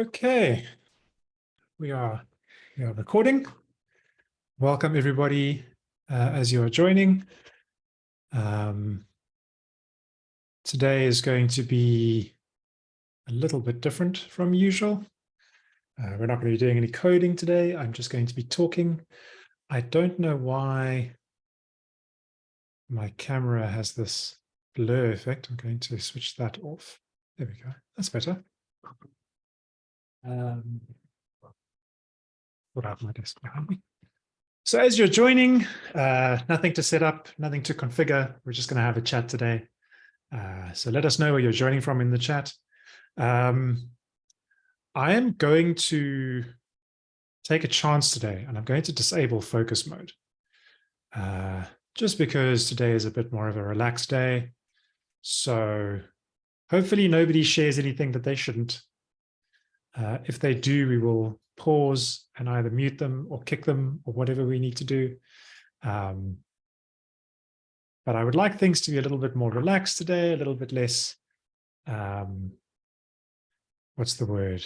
Okay, we are we are recording. Welcome everybody uh, as you are joining. Um, today is going to be a little bit different from usual. Uh, we're not going to be doing any coding today. I'm just going to be talking. I don't know why my camera has this blur effect. I'm going to switch that off. There we go. That's better. Um, my desk behind. So as you're joining, uh, nothing to set up, nothing to configure. We're just going to have a chat today. Uh, so let us know where you're joining from in the chat. Um, I am going to take a chance today and I'm going to disable focus mode. Uh, just because today is a bit more of a relaxed day. So hopefully nobody shares anything that they shouldn't. Uh, if they do, we will pause and either mute them or kick them or whatever we need to do. Um, but I would like things to be a little bit more relaxed today, a little bit less, um, what's the word,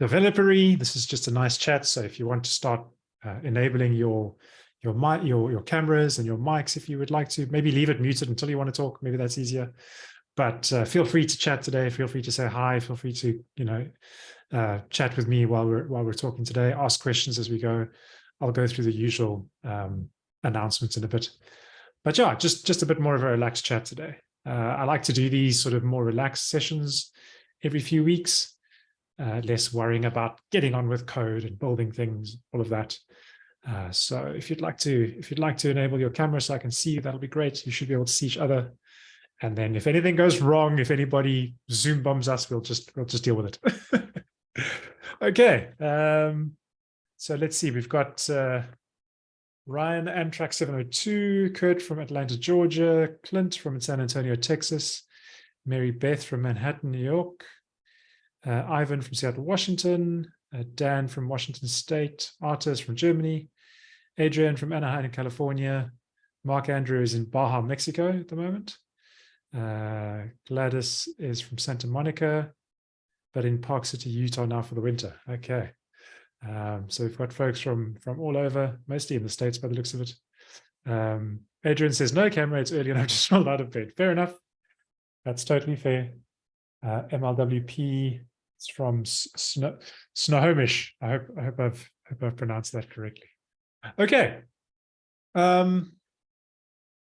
developery. This is just a nice chat. So if you want to start uh, enabling your your mic, your your cameras and your mics, if you would like to, maybe leave it muted until you want to talk. Maybe that's easier. But uh, feel free to chat today. Feel free to say hi. Feel free to you know uh, chat with me while we're while we're talking today. Ask questions as we go. I'll go through the usual um, announcements in a bit. But yeah, just just a bit more of a relaxed chat today. Uh, I like to do these sort of more relaxed sessions every few weeks, uh, less worrying about getting on with code and building things, all of that. Uh, so if you'd like to if you'd like to enable your camera so I can see you, that'll be great. You should be able to see each other. And then if anything goes wrong, if anybody Zoom bombs us, we'll just we'll just deal with it. okay. Um, so let's see. We've got uh, Ryan Amtrak 702, Kurt from Atlanta, Georgia, Clint from San Antonio, Texas, Mary Beth from Manhattan, New York, uh, Ivan from Seattle, Washington, uh, Dan from Washington State, Artis from Germany, Adrian from Anaheim, California, Mark Andrews in Baja, Mexico at the moment. Uh, Gladys is from Santa Monica, but in Park City, Utah now for the winter. Okay. Um, so we've got folks from from all over, mostly in the States by the looks of it. Um, Adrian says, no camera, it's early and I've just rolled out of bed. Fair enough. That's totally fair. Uh, MLWP it's from Snohomish. I hope I hope I've hope I've pronounced that correctly. Okay. Um,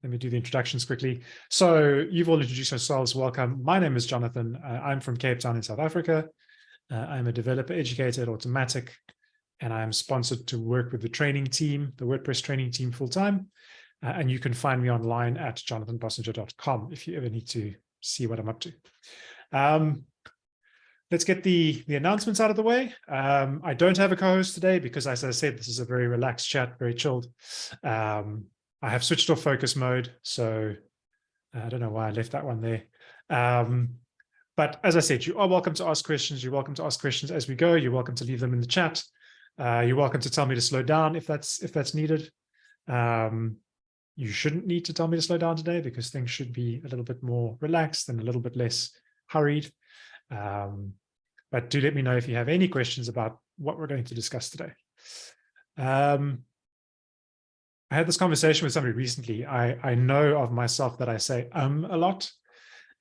let me do the introductions quickly. So you've all introduced yourselves. Welcome. My name is Jonathan. Uh, I'm from Cape Town in South Africa. Uh, I'm a developer educator at Automattic, and I'm sponsored to work with the training team, the WordPress training team full time. Uh, and you can find me online at jonathanbossenger.com if you ever need to see what I'm up to. Um, let's get the, the announcements out of the way. Um, I don't have a co-host today because, as I said, this is a very relaxed chat, very chilled. Um, I have switched off focus mode, so I don't know why I left that one there. Um, but as I said, you are welcome to ask questions. You're welcome to ask questions as we go. You're welcome to leave them in the chat. Uh, you're welcome to tell me to slow down if that's if that's needed. Um, you shouldn't need to tell me to slow down today because things should be a little bit more relaxed and a little bit less hurried. Um, but do let me know if you have any questions about what we're going to discuss today. Um, I had this conversation with somebody recently. I, I know of myself that I say um a lot.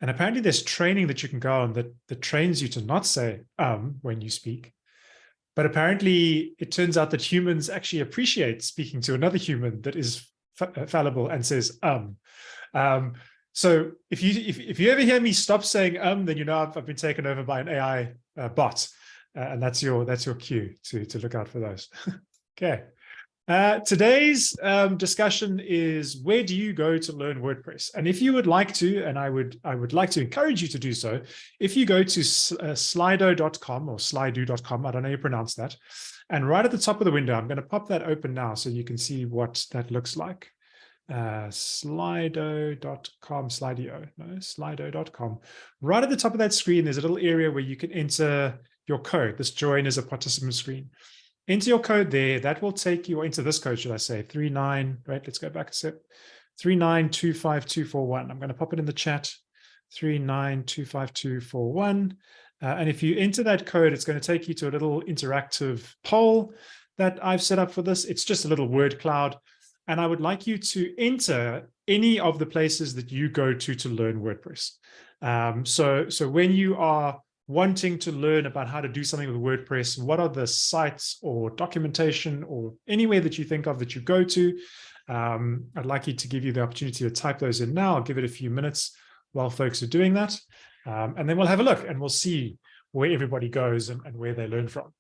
And apparently there's training that you can go on that, that trains you to not say um when you speak. But apparently it turns out that humans actually appreciate speaking to another human that is fallible and says um. Um, so if you if, if you ever hear me stop saying um, then you know I've, I've been taken over by an AI uh, bot, uh, and that's your that's your cue to to look out for those. okay. Uh, today's um, discussion is where do you go to learn WordPress? And if you would like to, and I would I would like to encourage you to do so, if you go to uh, slido.com or slido.com, I don't know how you pronounce that, and right at the top of the window, I'm going to pop that open now so you can see what that looks like uh, slido.com, slido, no, slido.com. Right at the top of that screen, there's a little area where you can enter your code. This join is a participant screen. Enter your code there. That will take you into this code, should I say, 39, right? Let's go back a step. 3925241. I'm going to pop it in the chat. 3925241. Uh, and if you enter that code, it's going to take you to a little interactive poll that I've set up for this. It's just a little word cloud. And I would like you to enter any of the places that you go to to learn WordPress. Um, so, so when you are wanting to learn about how to do something with WordPress, what are the sites or documentation or anywhere that you think of that you go to? Um, I'd like you to give you the opportunity to type those in now. I'll give it a few minutes while folks are doing that. Um, and then we'll have a look and we'll see where everybody goes and, and where they learn from.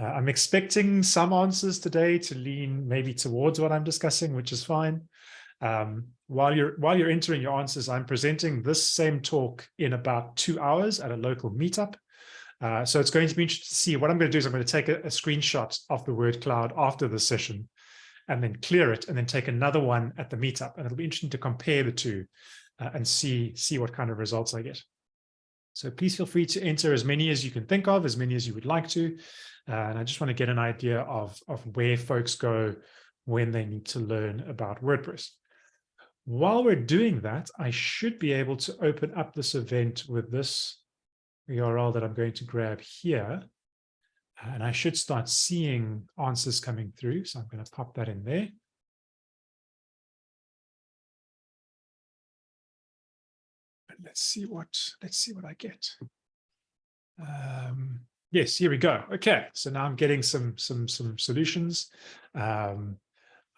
Uh, I'm expecting some answers today to lean maybe towards what I'm discussing, which is fine. Um, while you're while you're entering your answers, I'm presenting this same talk in about two hours at a local meetup. Uh, so it's going to be interesting to see what I'm going to do is I'm going to take a, a screenshot of the word cloud after the session and then clear it and then take another one at the meetup. And it'll be interesting to compare the two uh, and see, see what kind of results I get. So please feel free to enter as many as you can think of, as many as you would like to. Uh, and I just want to get an idea of, of where folks go when they need to learn about WordPress. While we're doing that, I should be able to open up this event with this URL that I'm going to grab here. And I should start seeing answers coming through. So I'm going to pop that in there. let's see what let's see what I get. Um, yes, here we go. Okay, so now I'm getting some some some solutions. Um,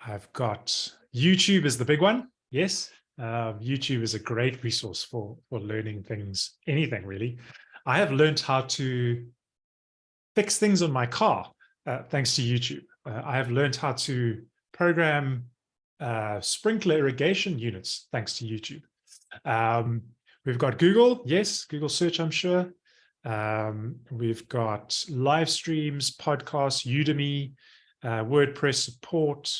I've got YouTube is the big one. Yes, um, YouTube is a great resource for for learning things, anything really. I have learned how to fix things on my car uh, thanks to YouTube. Uh, I have learned how to program uh, sprinkler irrigation units thanks to YouTube. Um, We've got Google, yes, Google search, I'm sure. Um, we've got live streams, podcasts, Udemy, uh, WordPress support,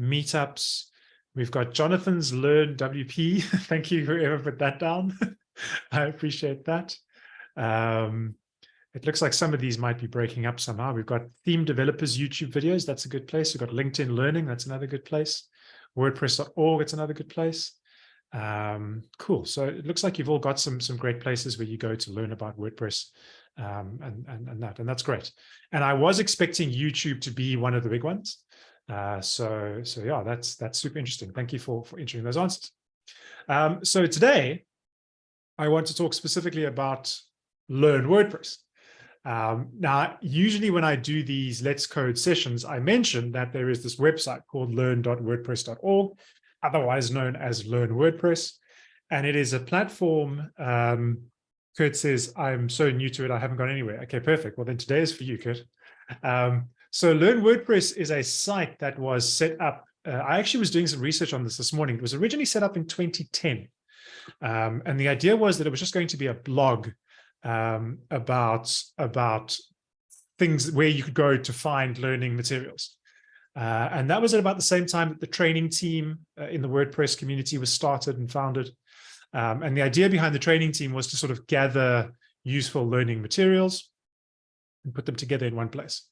meetups. We've got Jonathan's Learn WP. Thank you whoever put that down. I appreciate that. Um, it looks like some of these might be breaking up somehow. We've got theme developers YouTube videos. That's a good place. We've got LinkedIn Learning. That's another good place. WordPress.org. It's another good place. Um, cool. So it looks like you've all got some some great places where you go to learn about WordPress um, and, and, and that, and that's great. And I was expecting YouTube to be one of the big ones. Uh, so, so yeah, that's that's super interesting. Thank you for, for entering those answers. Um, so today, I want to talk specifically about Learn WordPress. Um, now, usually when I do these Let's Code sessions, I mention that there is this website called learn.wordpress.org, otherwise known as Learn WordPress. And it is a platform, um, Kurt says, I'm so new to it, I haven't gone anywhere. Okay, perfect. Well, then today is for you, Kurt. Um, so Learn WordPress is a site that was set up. Uh, I actually was doing some research on this this morning. It was originally set up in 2010. Um, and the idea was that it was just going to be a blog um, about, about things where you could go to find learning materials. Uh, and that was at about the same time that the training team uh, in the WordPress community was started and founded. Um, and the idea behind the training team was to sort of gather useful learning materials and put them together in one place.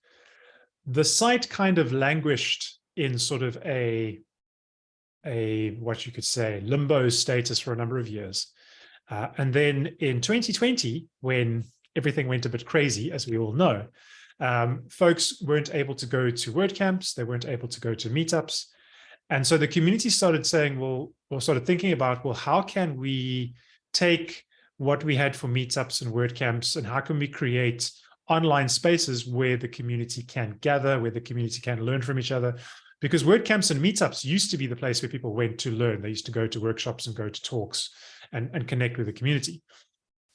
The site kind of languished in sort of a, a what you could say, limbo status for a number of years. Uh, and then in 2020, when everything went a bit crazy, as we all know, um, folks weren't able to go to WordCamps, they weren't able to go to meetups. And so the community started saying, well, or started thinking about, well, how can we take what we had for meetups and WordCamps and how can we create online spaces where the community can gather, where the community can learn from each other. Because WordCamps and meetups used to be the place where people went to learn. They used to go to workshops and go to talks and, and connect with the community.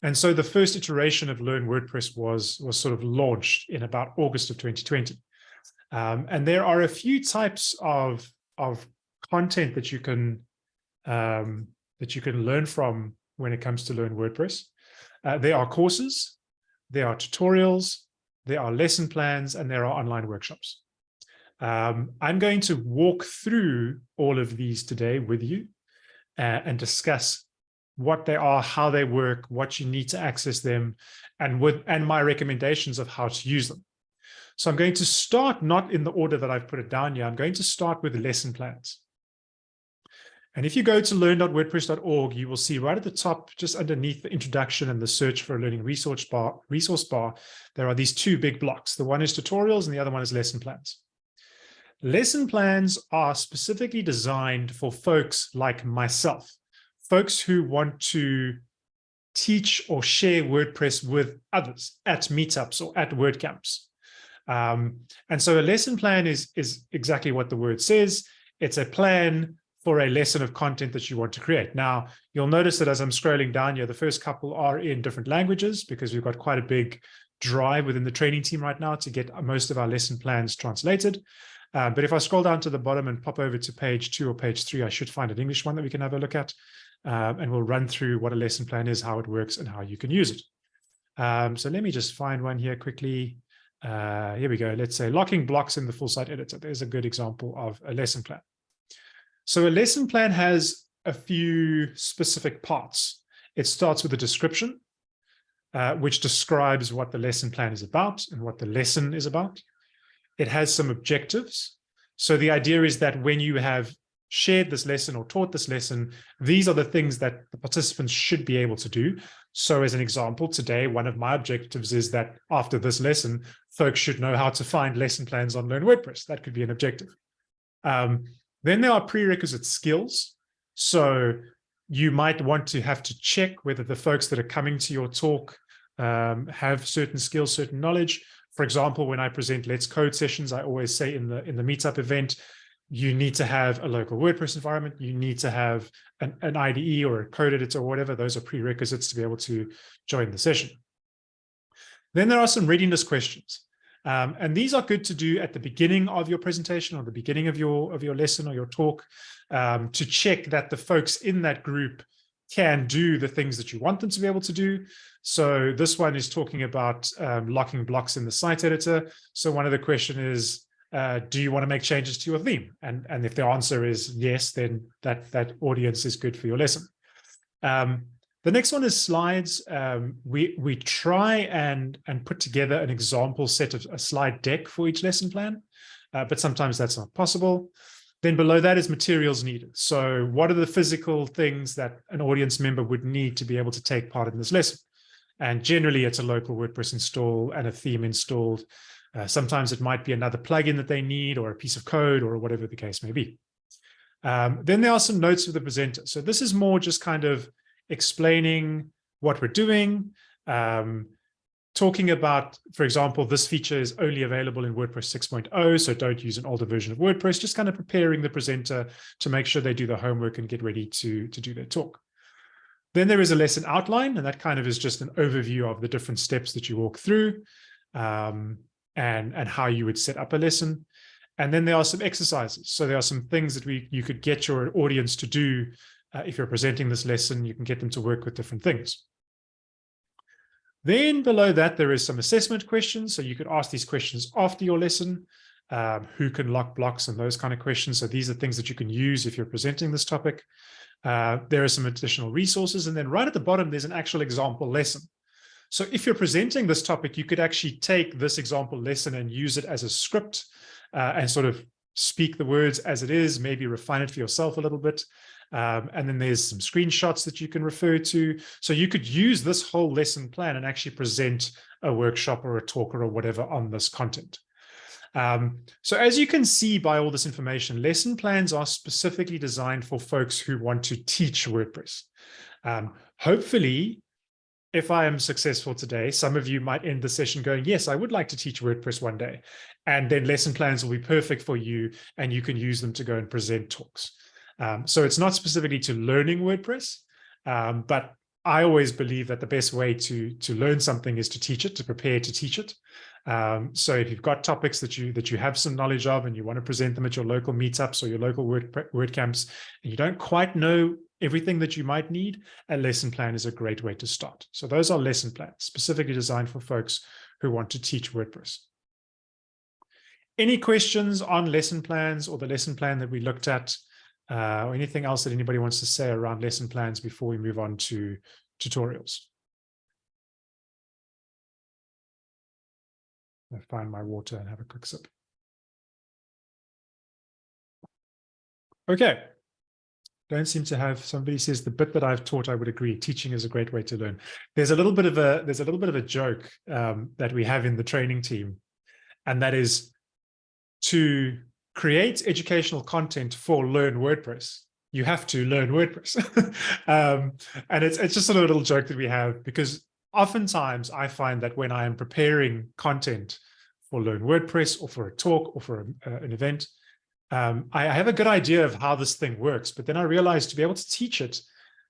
And so the first iteration of Learn WordPress was, was sort of launched in about August of 2020. Um, and there are a few types of, of content that you can um, that you can learn from when it comes to Learn WordPress. Uh, there are courses, there are tutorials, there are lesson plans, and there are online workshops. Um, I'm going to walk through all of these today with you uh, and discuss what they are, how they work, what you need to access them, and with and my recommendations of how to use them. So I'm going to start not in the order that I've put it down here. I'm going to start with lesson plans. And if you go to learn.wordpress.org, you will see right at the top, just underneath the introduction and the search for a learning resource bar, resource bar, there are these two big blocks. The one is tutorials and the other one is lesson plans. Lesson plans are specifically designed for folks like myself, folks who want to teach or share WordPress with others at meetups or at WordCamps. Um, and so a lesson plan is, is exactly what the word says. It's a plan for a lesson of content that you want to create. Now, you'll notice that as I'm scrolling down here, the first couple are in different languages because we've got quite a big drive within the training team right now to get most of our lesson plans translated. Uh, but if I scroll down to the bottom and pop over to page two or page three, I should find an English one that we can have a look at. Um, and we'll run through what a lesson plan is, how it works, and how you can use it. Um, so let me just find one here quickly. Uh, here we go. Let's say locking blocks in the full site editor. There's a good example of a lesson plan. So a lesson plan has a few specific parts. It starts with a description, uh, which describes what the lesson plan is about and what the lesson is about. It has some objectives. So the idea is that when you have shared this lesson or taught this lesson, these are the things that the participants should be able to do. So as an example, today, one of my objectives is that after this lesson, folks should know how to find lesson plans on Learn WordPress. That could be an objective. Um, then there are prerequisite skills. So you might want to have to check whether the folks that are coming to your talk um, have certain skills, certain knowledge. For example, when I present Let's Code sessions, I always say in the in the meetup event, you need to have a local WordPress environment. You need to have an, an IDE or a code editor or whatever. Those are prerequisites to be able to join the session. Then there are some readiness questions. Um, and these are good to do at the beginning of your presentation or the beginning of your of your lesson or your talk um, to check that the folks in that group can do the things that you want them to be able to do. So this one is talking about um, locking blocks in the site editor. So one of the question is, uh, do you want to make changes to your theme? And, and if the answer is yes, then that, that audience is good for your lesson. Um, the next one is slides. Um, we we try and and put together an example set of a slide deck for each lesson plan, uh, but sometimes that's not possible. Then below that is materials needed. So what are the physical things that an audience member would need to be able to take part in this lesson? And generally it's a local WordPress install and a theme installed. Uh, sometimes it might be another plugin that they need or a piece of code or whatever the case may be. Um, then there are some notes for the presenter. So this is more just kind of explaining what we're doing, um, talking about, for example, this feature is only available in WordPress 6.0, so don't use an older version of WordPress, just kind of preparing the presenter to make sure they do the homework and get ready to, to do their talk. Then there is a lesson outline, and that kind of is just an overview of the different steps that you walk through um, and, and how you would set up a lesson. And then there are some exercises. So there are some things that we you could get your audience to do uh, if you're presenting this lesson, you can get them to work with different things. Then below that, there is some assessment questions. So you could ask these questions after your lesson. Um, who can lock blocks and those kind of questions. So these are things that you can use if you're presenting this topic. Uh, there are some additional resources. And then right at the bottom, there's an actual example lesson. So if you're presenting this topic, you could actually take this example lesson and use it as a script uh, and sort of speak the words as it is, maybe refine it for yourself a little bit. Um, and then there's some screenshots that you can refer to. So you could use this whole lesson plan and actually present a workshop or a talk or whatever on this content. Um, so as you can see by all this information, lesson plans are specifically designed for folks who want to teach WordPress. Um, hopefully, if I am successful today, some of you might end the session going, yes, I would like to teach WordPress one day. And then lesson plans will be perfect for you and you can use them to go and present talks. Um, so it's not specifically to learning WordPress, um, but I always believe that the best way to to learn something is to teach it, to prepare to teach it. Um, so if you've got topics that you that you have some knowledge of and you want to present them at your local meetups or your local word WordCamps, and you don't quite know everything that you might need, a lesson plan is a great way to start. So those are lesson plans specifically designed for folks who want to teach WordPress. Any questions on lesson plans or the lesson plan that we looked at? Uh, or anything else that anybody wants to say around lesson plans before we move on to tutorials. I find my water and have a quick sip. Okay, don't seem to have somebody says the bit that I've taught, I would agree. Teaching is a great way to learn. There's a little bit of a there's a little bit of a joke um, that we have in the training team, and that is to create educational content for Learn WordPress. You have to learn WordPress, um, and it's it's just a little joke that we have because oftentimes I find that when I am preparing content for Learn WordPress or for a talk or for a, uh, an event, um, I, I have a good idea of how this thing works, but then I realized to be able to teach it,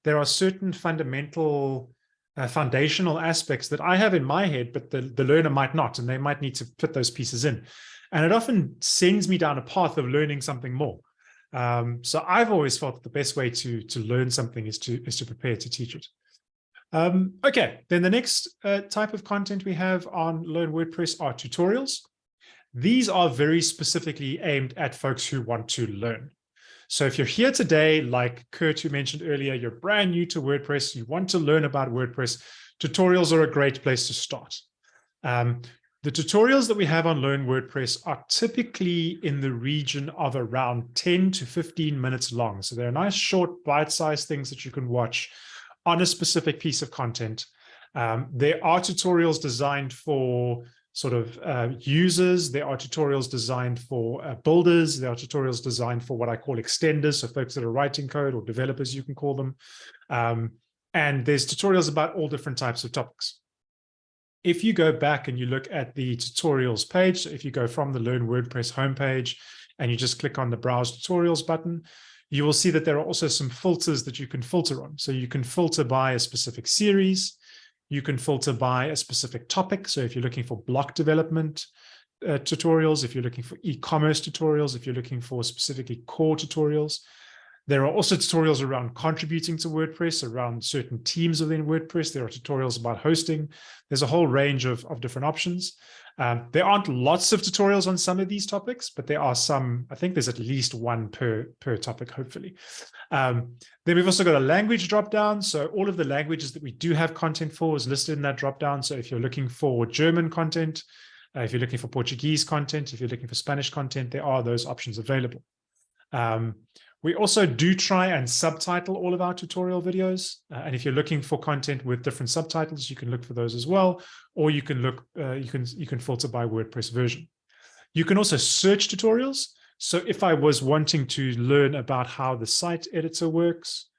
there are certain fundamental uh, foundational aspects that I have in my head, but the, the learner might not, and they might need to put those pieces in. And it often sends me down a path of learning something more. Um, so I've always felt that the best way to, to learn something is to, is to prepare to teach it. Um, okay, then the next uh, type of content we have on Learn WordPress are tutorials. These are very specifically aimed at folks who want to learn. So if you're here today, like Kurt, who mentioned earlier, you're brand new to WordPress, you want to learn about WordPress, tutorials are a great place to start. Um, the tutorials that we have on Learn WordPress are typically in the region of around 10 to 15 minutes long. So they're nice, short, bite-sized things that you can watch on a specific piece of content. Um, there are tutorials designed for sort of uh, users. There are tutorials designed for uh, builders. There are tutorials designed for what I call extenders, so folks that are writing code or developers, you can call them. Um, and there's tutorials about all different types of topics. If you go back and you look at the tutorials page, so if you go from the Learn WordPress homepage and you just click on the Browse Tutorials button, you will see that there are also some filters that you can filter on. So you can filter by a specific series. You can filter by a specific topic. So if you're looking for block development uh, tutorials, if you're looking for e-commerce tutorials, if you're looking for specifically core tutorials, there are also tutorials around contributing to WordPress, around certain teams within WordPress. There are tutorials about hosting. There's a whole range of, of different options. Um, there aren't lots of tutorials on some of these topics, but there are some, I think there's at least one per, per topic, hopefully. Um, then we've also got a language dropdown. So all of the languages that we do have content for is listed in that dropdown. So if you're looking for German content, uh, if you're looking for Portuguese content, if you're looking for Spanish content, there are those options available. Um, we also do try and subtitle all of our tutorial videos. Uh, and if you're looking for content with different subtitles, you can look for those as well. Or you can look, uh, you can you can filter by WordPress version. You can also search tutorials. So if I was wanting to learn about how the site editor works,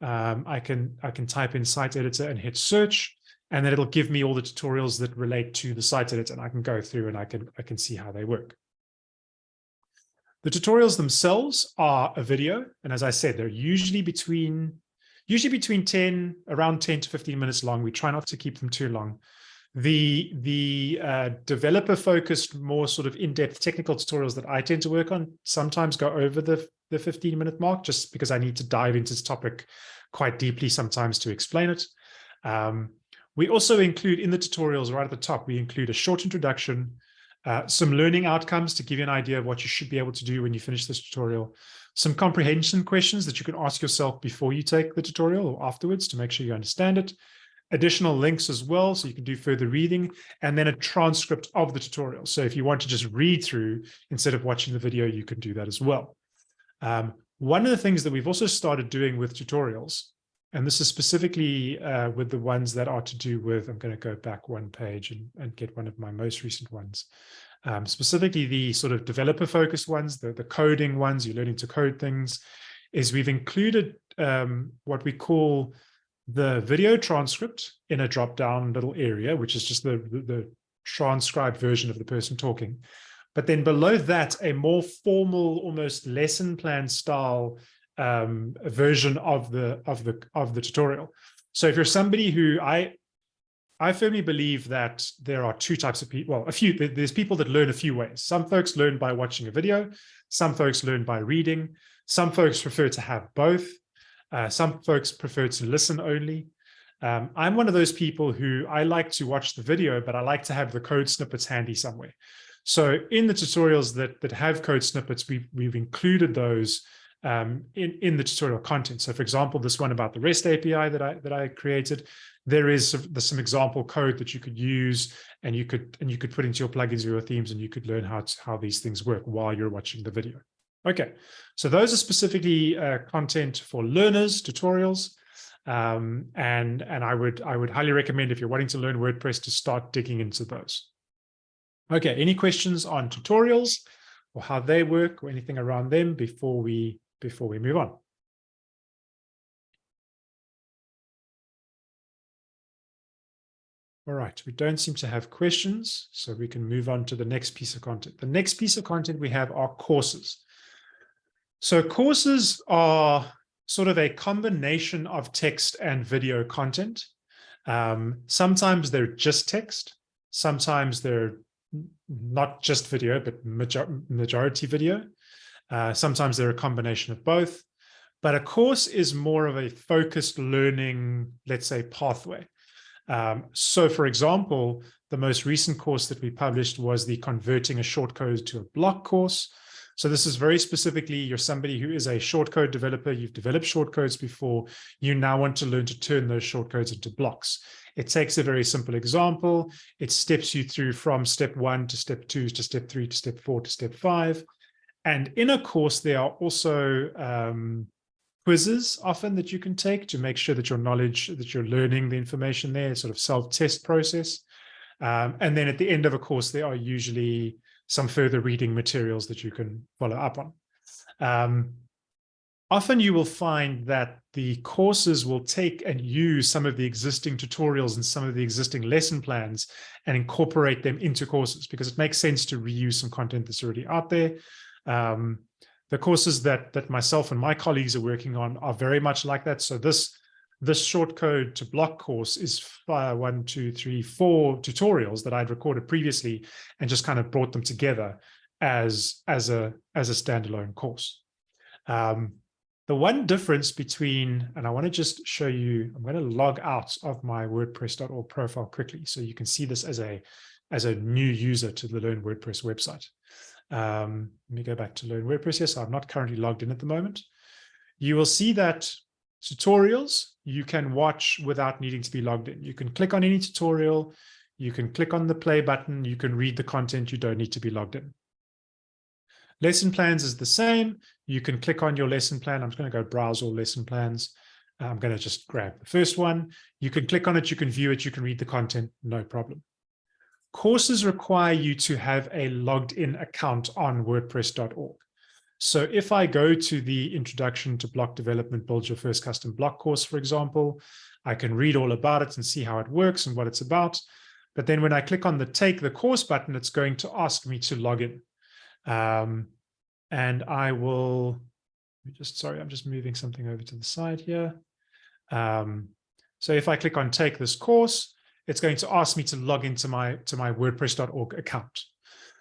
um, I can I can type in site editor and hit search, and then it'll give me all the tutorials that relate to the site editor, and I can go through and I can I can see how they work. The tutorials themselves are a video. And as I said, they're usually between, usually between 10, around 10 to 15 minutes long. We try not to keep them too long. The, the uh, developer focused, more sort of in-depth technical tutorials that I tend to work on sometimes go over the, the 15 minute mark, just because I need to dive into this topic quite deeply sometimes to explain it. Um, we also include in the tutorials right at the top, we include a short introduction, uh, some learning outcomes to give you an idea of what you should be able to do when you finish this tutorial. Some comprehension questions that you can ask yourself before you take the tutorial or afterwards to make sure you understand it. Additional links as well, so you can do further reading, and then a transcript of the tutorial. So if you want to just read through instead of watching the video, you can do that as well. Um, one of the things that we've also started doing with tutorials, and this is specifically uh, with the ones that are to do with, I'm going to go back one page and, and get one of my most recent ones um, specifically the sort of developer focused ones, the, the coding ones, you're learning to code things, is we've included um, what we call the video transcript in a drop down little area, which is just the, the, the transcribed version of the person talking. But then below that, a more formal, almost lesson plan style um, version of the of the of the tutorial. So if you're somebody who I I firmly believe that there are two types of people. Well, a few, there's people that learn a few ways. Some folks learn by watching a video. Some folks learn by reading. Some folks prefer to have both. Uh, some folks prefer to listen only. Um, I'm one of those people who I like to watch the video, but I like to have the code snippets handy somewhere. So in the tutorials that, that have code snippets, we've, we've included those um, in, in the tutorial content. So for example, this one about the REST API that I, that I created, there is some example code that you could use and you could and you could put into your plugins or your themes and you could learn how to, how these things work while you're watching the video. Okay, so those are specifically uh, content for learners, tutorials. Um, and and I would I would highly recommend if you're wanting to learn WordPress to start digging into those. Okay, any questions on tutorials or how they work or anything around them before we before we move on? All right, we don't seem to have questions, so we can move on to the next piece of content. The next piece of content we have are courses. So courses are sort of a combination of text and video content. Um, sometimes they're just text. Sometimes they're not just video, but major majority video. Uh, sometimes they're a combination of both. But a course is more of a focused learning, let's say, pathway. Um, so, for example, the most recent course that we published was the Converting a Shortcode to a Block course. So this is very specifically, you're somebody who is a shortcode developer, you've developed shortcodes before, you now want to learn to turn those shortcodes into blocks. It takes a very simple example. It steps you through from step one to step two to step three to step four to step five. And in a course, there are also um, quizzes often that you can take to make sure that your knowledge, that you're learning the information there, sort of self-test process. Um, and then at the end of a course, there are usually some further reading materials that you can follow up on. Um, often you will find that the courses will take and use some of the existing tutorials and some of the existing lesson plans and incorporate them into courses because it makes sense to reuse some content that's already out there. Um, the courses that that myself and my colleagues are working on are very much like that. So this this short code to block course is one, two, three, four tutorials that I'd recorded previously and just kind of brought them together as, as, a, as a standalone course. Um, the one difference between, and I want to just show you, I'm going to log out of my WordPress.org profile quickly so you can see this as a, as a new user to the Learn WordPress website. Um, let me go back to Learn WordPress. So I'm not currently logged in at the moment. You will see that tutorials you can watch without needing to be logged in. You can click on any tutorial, you can click on the play button, you can read the content, you don't need to be logged in. Lesson plans is the same. You can click on your lesson plan. I'm just going to go browse all lesson plans. I'm going to just grab the first one. You can click on it, you can view it, you can read the content, no problem. Courses require you to have a logged in account on WordPress.org. So if I go to the introduction to block development, build your first custom block course, for example, I can read all about it and see how it works and what it's about. But then when I click on the take the course button, it's going to ask me to log in. Um, and I will just, sorry, I'm just moving something over to the side here. Um, so if I click on take this course, it's going to ask me to log into my, to my WordPress.org account.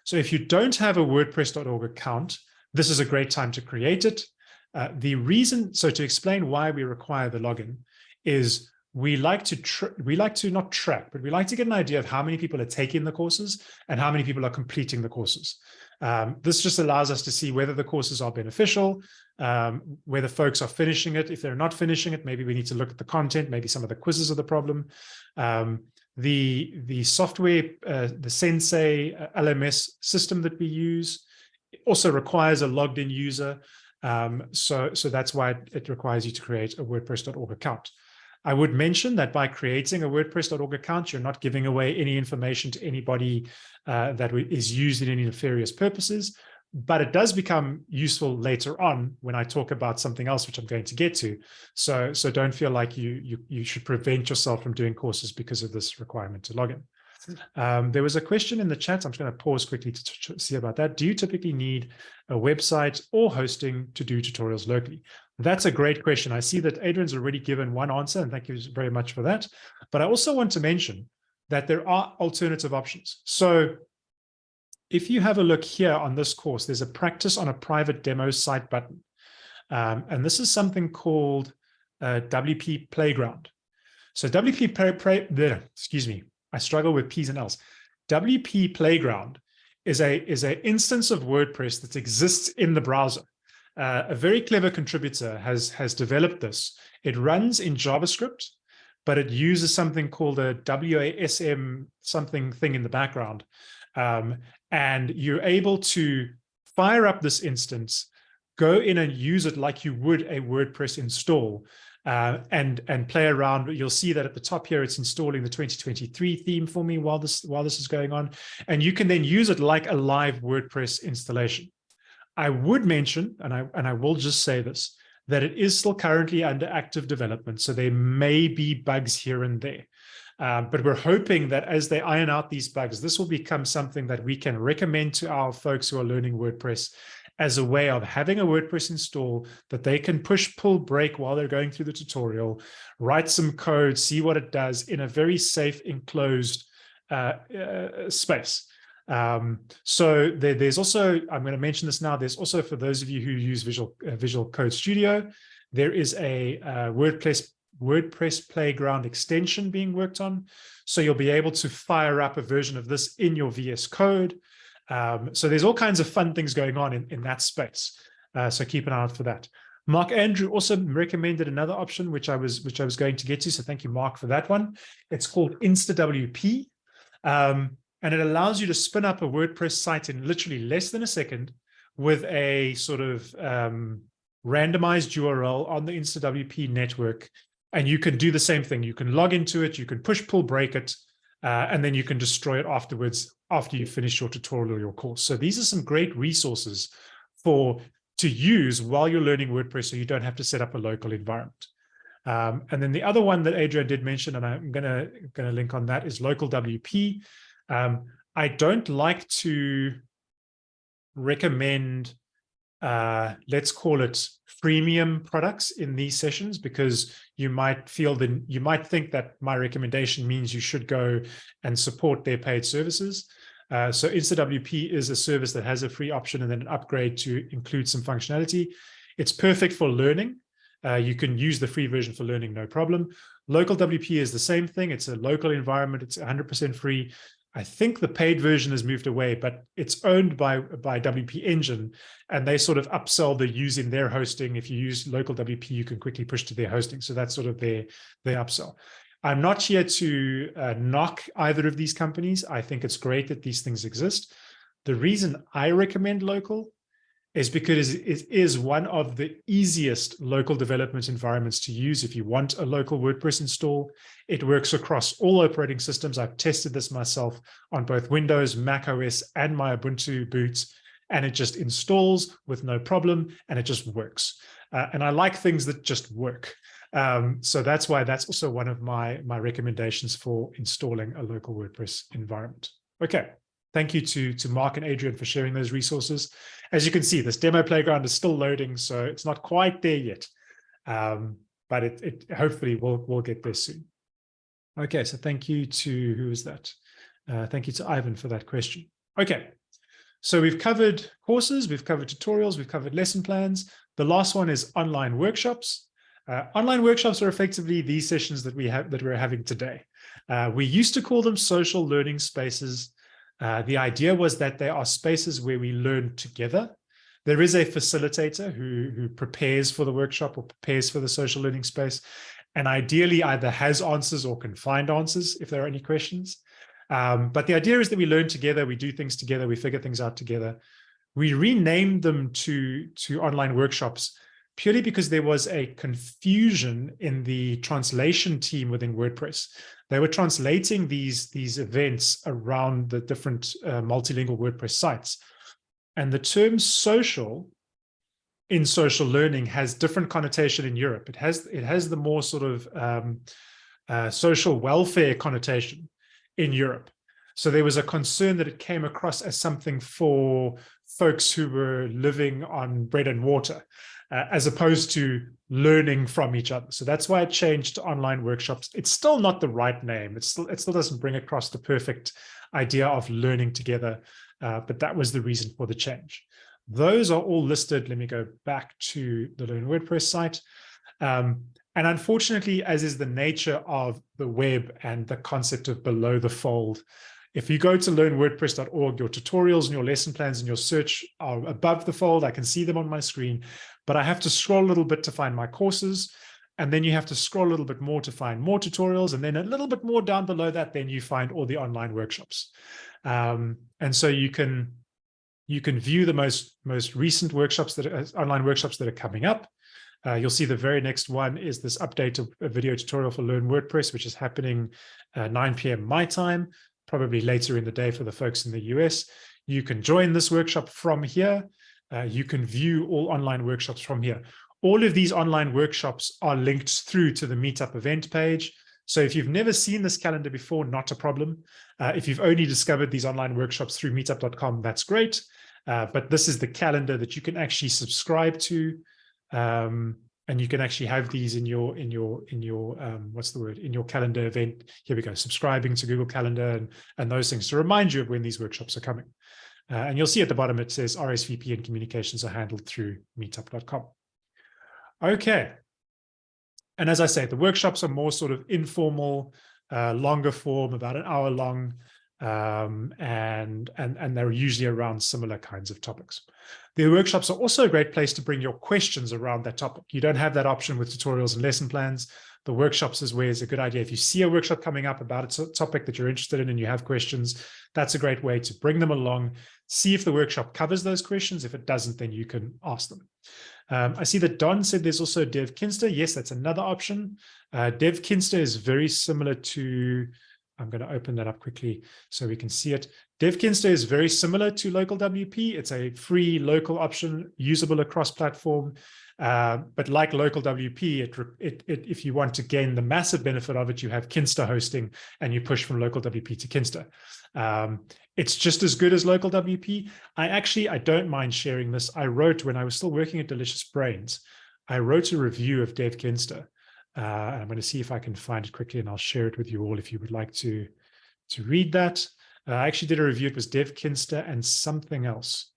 So if you don't have a WordPress.org account, this is a great time to create it. Uh, the reason, so to explain why we require the login is we like to we like to not track, but we like to get an idea of how many people are taking the courses and how many people are completing the courses. Um, this just allows us to see whether the courses are beneficial, um, whether folks are finishing it. If they're not finishing it, maybe we need to look at the content. Maybe some of the quizzes are the problem. Um, the the software, uh, the Sensei uh, LMS system that we use also requires a logged in user. Um, so, so that's why it requires you to create a WordPress.org account. I would mention that by creating a WordPress.org account, you're not giving away any information to anybody uh, that is used in any nefarious purposes, but it does become useful later on when I talk about something else, which I'm going to get to. So, so don't feel like you, you, you should prevent yourself from doing courses because of this requirement to log in. Um, there was a question in the chat. I'm just going to pause quickly to, to see about that. Do you typically need a website or hosting to do tutorials locally? That's a great question. I see that Adrian's already given one answer, and thank you very much for that. But I also want to mention that there are alternative options. So if you have a look here on this course, there's a practice on a private demo site button. Um, and this is something called uh, WP Playground. So WP Play, Play, excuse me, I struggle with P's and L's. WP Playground is a is an instance of WordPress that exists in the browser. Uh, a very clever contributor has has developed this. It runs in JavaScript, but it uses something called a WASM something thing in the background. Um, and you're able to fire up this instance go in and use it like you would a WordPress install uh, and and play around. You'll see that at the top here, it's installing the 2023 theme for me while this while this is going on, and you can then use it like a live WordPress installation. I would mention, and I and I will just say this, that it is still currently under active development, so there may be bugs here and there. Um, but we're hoping that as they iron out these bugs, this will become something that we can recommend to our folks who are learning WordPress as a way of having a WordPress install that they can push, pull, break while they're going through the tutorial, write some code, see what it does in a very safe, enclosed uh, uh, space. Um, so there, there's also, I'm going to mention this now, there's also for those of you who use Visual, uh, Visual Code Studio, there is a uh, WordPress WordPress Playground extension being worked on. So you'll be able to fire up a version of this in your VS Code. Um, so there's all kinds of fun things going on in, in that space. Uh, so keep an eye out for that. Mark Andrew also recommended another option, which I was which I was going to get to. So thank you, Mark, for that one. It's called InstaWP. Um, and it allows you to spin up a WordPress site in literally less than a second with a sort of um, randomized URL on the InstaWP network. And you can do the same thing. You can log into it, you can push, pull, break it, uh, and then you can destroy it afterwards after you finish your tutorial or your course. So these are some great resources for to use while you're learning WordPress so you don't have to set up a local environment. Um, and then the other one that Adrian did mention, and I'm gonna, gonna link on that, is local WP. Um, I don't like to recommend, uh, let's call it freemium products in these sessions because you might feel that you might think that my recommendation means you should go and support their paid services. Uh, so InstaWP is a service that has a free option and then an upgrade to include some functionality. It's perfect for learning. Uh, you can use the free version for learning, no problem. Local WP is the same thing. It's a local environment. It's 100% free. I think the paid version has moved away, but it's owned by, by WP Engine, and they sort of upsell the using their hosting. If you use local WP, you can quickly push to their hosting. So that's sort of their, their upsell. I'm not here to uh, knock either of these companies. I think it's great that these things exist. The reason I recommend local is because it is one of the easiest local development environments to use if you want a local WordPress install. It works across all operating systems. I've tested this myself on both Windows, Mac OS, and my Ubuntu boot, and it just installs with no problem, and it just works. Uh, and I like things that just work. Um, so that's why that's also one of my, my recommendations for installing a local WordPress environment. Okay. Thank you to, to Mark and Adrian for sharing those resources. As you can see, this demo playground is still loading, so it's not quite there yet. Um, but it, it hopefully will will get there soon. Okay, so thank you to, who is that? Uh, thank you to Ivan for that question. Okay, so we've covered courses, we've covered tutorials, we've covered lesson plans. The last one is online workshops. Uh, online workshops are effectively these sessions that we have that we're having today. Uh, we used to call them social learning spaces. Uh, the idea was that there are spaces where we learn together. There is a facilitator who, who prepares for the workshop or prepares for the social learning space, and ideally either has answers or can find answers if there are any questions. Um, but the idea is that we learn together, we do things together, we figure things out together. We renamed them to, to online workshops purely because there was a confusion in the translation team within WordPress. They were translating these, these events around the different uh, multilingual WordPress sites. And the term social in social learning has different connotation in Europe. It has, it has the more sort of um, uh, social welfare connotation in Europe. So there was a concern that it came across as something for folks who were living on bread and water uh, as opposed to learning from each other. So that's why it changed to online workshops. It's still not the right name. It's still, it still doesn't bring across the perfect idea of learning together, uh, but that was the reason for the change. Those are all listed. Let me go back to the Learn WordPress site. Um, and unfortunately, as is the nature of the web and the concept of below the fold, if you go to learnwordpress.org, your tutorials and your lesson plans and your search are above the fold. I can see them on my screen, but I have to scroll a little bit to find my courses. And then you have to scroll a little bit more to find more tutorials. And then a little bit more down below that, then you find all the online workshops. Um, and so you can You can view the most, most recent workshops that are online workshops that are coming up. Uh, you'll see the very next one is this update of a video tutorial for Learn WordPress, which is happening uh, 9 p.m. my time, probably later in the day for the folks in the US. You can join this workshop from here. Uh, you can view all online workshops from here. All of these online workshops are linked through to the Meetup event page. So if you've never seen this calendar before, not a problem. Uh, if you've only discovered these online workshops through meetup.com, that's great. Uh, but this is the calendar that you can actually subscribe to. Um, and you can actually have these in your in your in your um, what's the word in your calendar event. Here we go, subscribing to Google Calendar and and those things to remind you of when these workshops are coming. Uh, and you'll see at the bottom it says RSVP and communications are handled through meetup.com. Okay. And as I say, the workshops are more sort of informal, uh, longer form, about an hour long, um, and, and, and they're usually around similar kinds of topics. The workshops are also a great place to bring your questions around that topic. You don't have that option with tutorials and lesson plans. The workshops is where it's a good idea. If you see a workshop coming up about a topic that you're interested in and you have questions, that's a great way to bring them along, see if the workshop covers those questions. If it doesn't, then you can ask them. Um, I see that Don said there's also DevKinsta. Yes, that's another option. Uh, DevKinsta is very similar to I'm going to open that up quickly so we can see it. DevKinsta is very similar to local WP. It's a free local option usable across platform. Uh, but like local WP, it, it, it, if you want to gain the massive benefit of it, you have Kinsta hosting and you push from local WP to Kinsta. Um, it's just as good as local WP. I actually, I don't mind sharing this. I wrote when I was still working at Delicious Brains, I wrote a review of DevKinsta. Uh, I'm going to see if I can find it quickly and I'll share it with you all if you would like to, to read that. Uh, I actually did a review. It was DevKinsta and something else.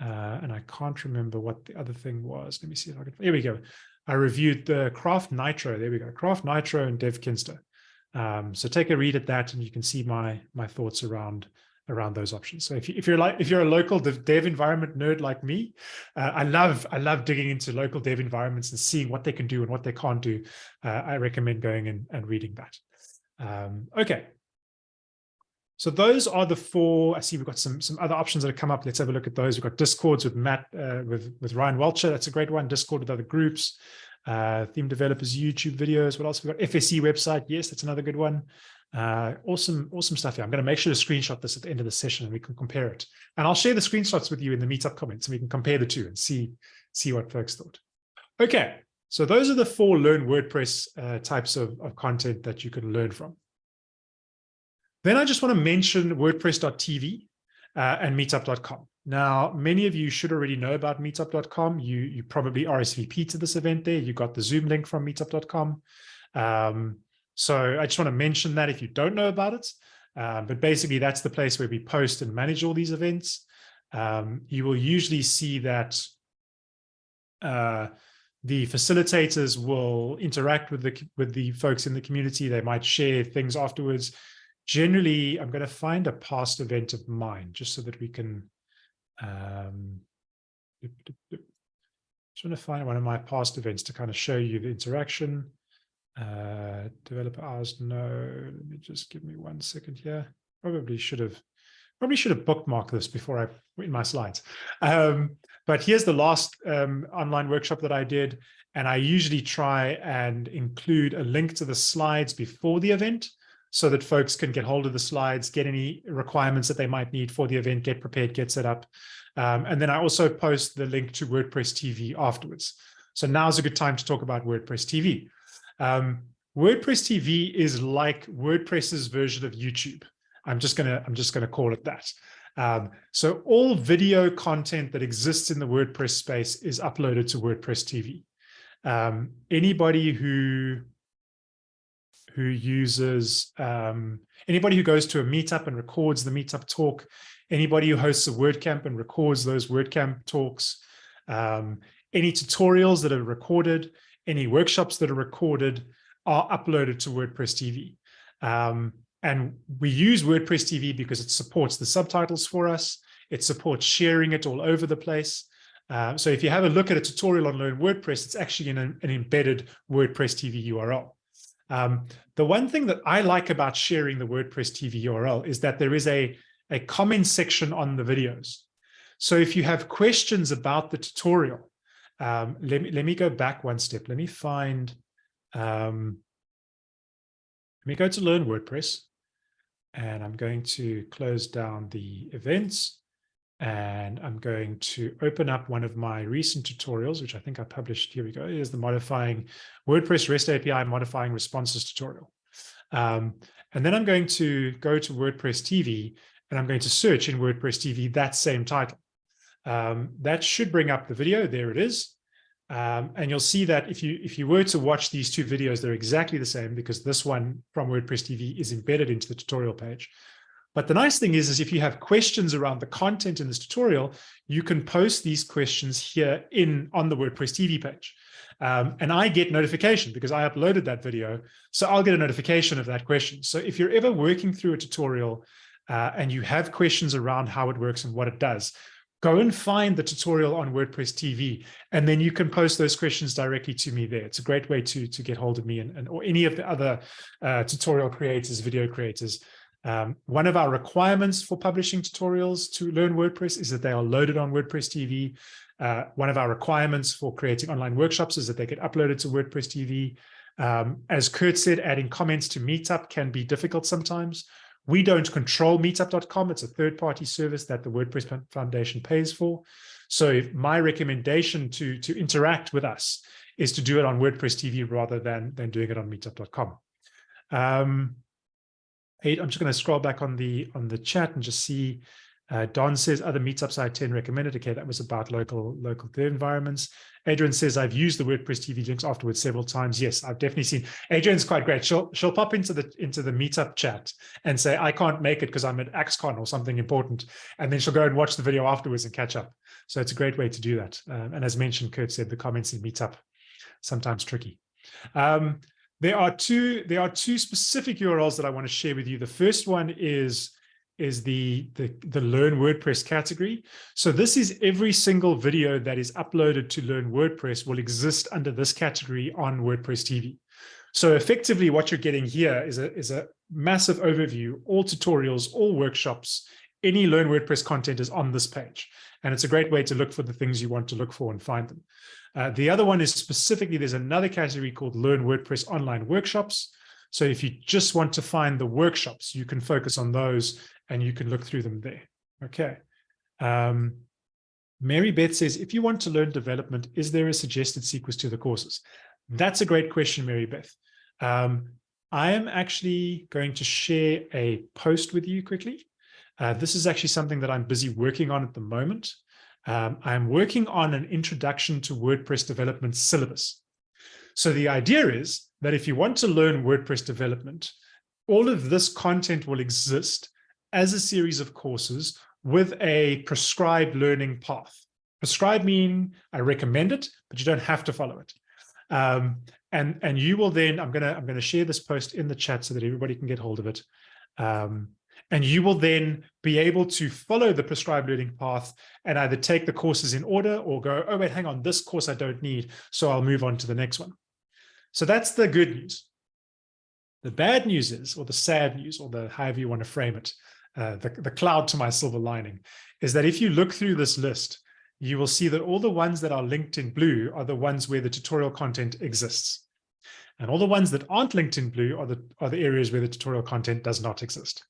Uh, and I can't remember what the other thing was. Let me see if I can. Here we go. I reviewed the Craft Nitro. There we go. Craft Nitro and DevKinsta. Um, so take a read at that, and you can see my my thoughts around around those options. So if you, if you're like if you're a local dev, dev environment nerd like me, uh, I love I love digging into local dev environments and seeing what they can do and what they can't do. Uh, I recommend going and, and reading that. Um, okay. So those are the four. I see we've got some some other options that have come up. Let's have a look at those. We've got Discords with Matt uh, with with Ryan Welcher. That's a great one. Discord with other groups. Uh, theme developers, YouTube videos. What else? We've got FSE website. Yes, that's another good one. Uh, awesome, awesome stuff here. I'm going to make sure to screenshot this at the end of the session and we can compare it. And I'll share the screenshots with you in the meetup comments and we can compare the two and see, see what folks thought. Okay, so those are the four Learn WordPress uh, types of, of content that you can learn from. Then I just want to mention WordPress.tv uh, and Meetup.com. Now, many of you should already know about Meetup.com. You, you probably RSVP to this event there. You got the Zoom link from Meetup.com. Um, so I just want to mention that if you don't know about it, um, but basically that's the place where we post and manage all these events. Um, you will usually see that uh, the facilitators will interact with the with the folks in the community. They might share things afterwards. Generally, I'm going to find a past event of mine just so that we can. Um, just want to find one of my past events to kind of show you the interaction. Uh, developer hours, no. Let me just give me one second here. Probably should have probably should have bookmarked this before I in my slides. Um, but here's the last um, online workshop that I did. And I usually try and include a link to the slides before the event so that folks can get hold of the slides, get any requirements that they might need for the event, get prepared, get set up. Um, and then I also post the link to WordPress TV afterwards. So now's a good time to talk about WordPress TV. Um, WordPress TV is like WordPress's version of YouTube. I'm just gonna I'm just gonna call it that. Um, so all video content that exists in the WordPress space is uploaded to WordPress TV. Um, anybody who who uses um, anybody who goes to a meetup and records the meetup talk, anybody who hosts a WordCamp and records those WordCamp talks, um, any tutorials that are recorded, any workshops that are recorded are uploaded to WordPress TV. Um, and we use WordPress TV because it supports the subtitles for us. It supports sharing it all over the place. Uh, so if you have a look at a tutorial on Learn WordPress, it's actually in an, an embedded WordPress TV URL. Um, the one thing that I like about sharing the WordPress TV URL is that there is a, a comment section on the videos. So if you have questions about the tutorial, um, let, me, let me go back one step. Let me find, um, let me go to Learn WordPress and I'm going to close down the events and I'm going to open up one of my recent tutorials, which I think I published. Here we go. Is the modifying WordPress REST API modifying responses tutorial. Um, and then I'm going to go to WordPress TV and I'm going to search in WordPress TV that same title. Um, that should bring up the video. There it is. Um, and you'll see that if you if you were to watch these two videos, they're exactly the same because this one from WordPress TV is embedded into the tutorial page. But the nice thing is, is if you have questions around the content in this tutorial, you can post these questions here in on the WordPress TV page. Um, and I get notification because I uploaded that video. So I'll get a notification of that question. So if you're ever working through a tutorial uh, and you have questions around how it works and what it does, go and find the tutorial on WordPress TV, and then you can post those questions directly to me there. It's a great way to, to get hold of me and, and or any of the other uh, tutorial creators, video creators. Um, one of our requirements for publishing tutorials to learn WordPress is that they are loaded on WordPress TV. Uh, one of our requirements for creating online workshops is that they get uploaded to WordPress TV. Um, as Kurt said, adding comments to Meetup can be difficult sometimes. We don't control meetup.com. It's a third-party service that the WordPress Foundation pays for. So my recommendation to, to interact with us is to do it on WordPress TV rather than, than doing it on meetup.com. Um, I'm just going to scroll back on the on the chat and just see. Uh, Don says other meetups I attend recommended. Okay, that was about local local environments. Adrian says I've used the WordPress TV links afterwards several times. Yes, I've definitely seen. Adrian's quite great. She'll she'll pop into the into the meetup chat and say I can't make it because I'm at axe-con or something important, and then she'll go and watch the video afterwards and catch up. So it's a great way to do that. Um, and as mentioned, Kurt said the comments in meetup sometimes tricky. Um, there are two there are two specific URLs that I want to share with you. The first one is is the, the, the Learn WordPress category. So this is every single video that is uploaded to Learn WordPress will exist under this category on WordPress TV. So effectively what you're getting here is a, is a massive overview, all tutorials, all workshops, any Learn WordPress content is on this page. And it's a great way to look for the things you want to look for and find them. Uh, the other one is specifically, there's another category called Learn WordPress Online Workshops. So if you just want to find the workshops, you can focus on those and you can look through them there. Okay. Um, Mary Beth says, if you want to learn development, is there a suggested sequence to the courses? That's a great question, Mary Beth. Um, I am actually going to share a post with you quickly. Uh, this is actually something that I'm busy working on at the moment. Um, I'm working on an introduction to WordPress development syllabus. So the idea is that if you want to learn WordPress development, all of this content will exist as a series of courses with a prescribed learning path. Prescribed meaning I recommend it, but you don't have to follow it. Um, and and you will then I'm gonna I'm gonna share this post in the chat so that everybody can get hold of it. Um, and you will then be able to follow the prescribed learning path and either take the courses in order or go, oh, wait, hang on, this course I don't need, so I'll move on to the next one. So that's the good news. The bad news is, or the sad news, or the however you want to frame it, uh, the, the cloud to my silver lining, is that if you look through this list, you will see that all the ones that are linked in blue are the ones where the tutorial content exists. And all the ones that aren't linked in blue are the, are the areas where the tutorial content does not exist.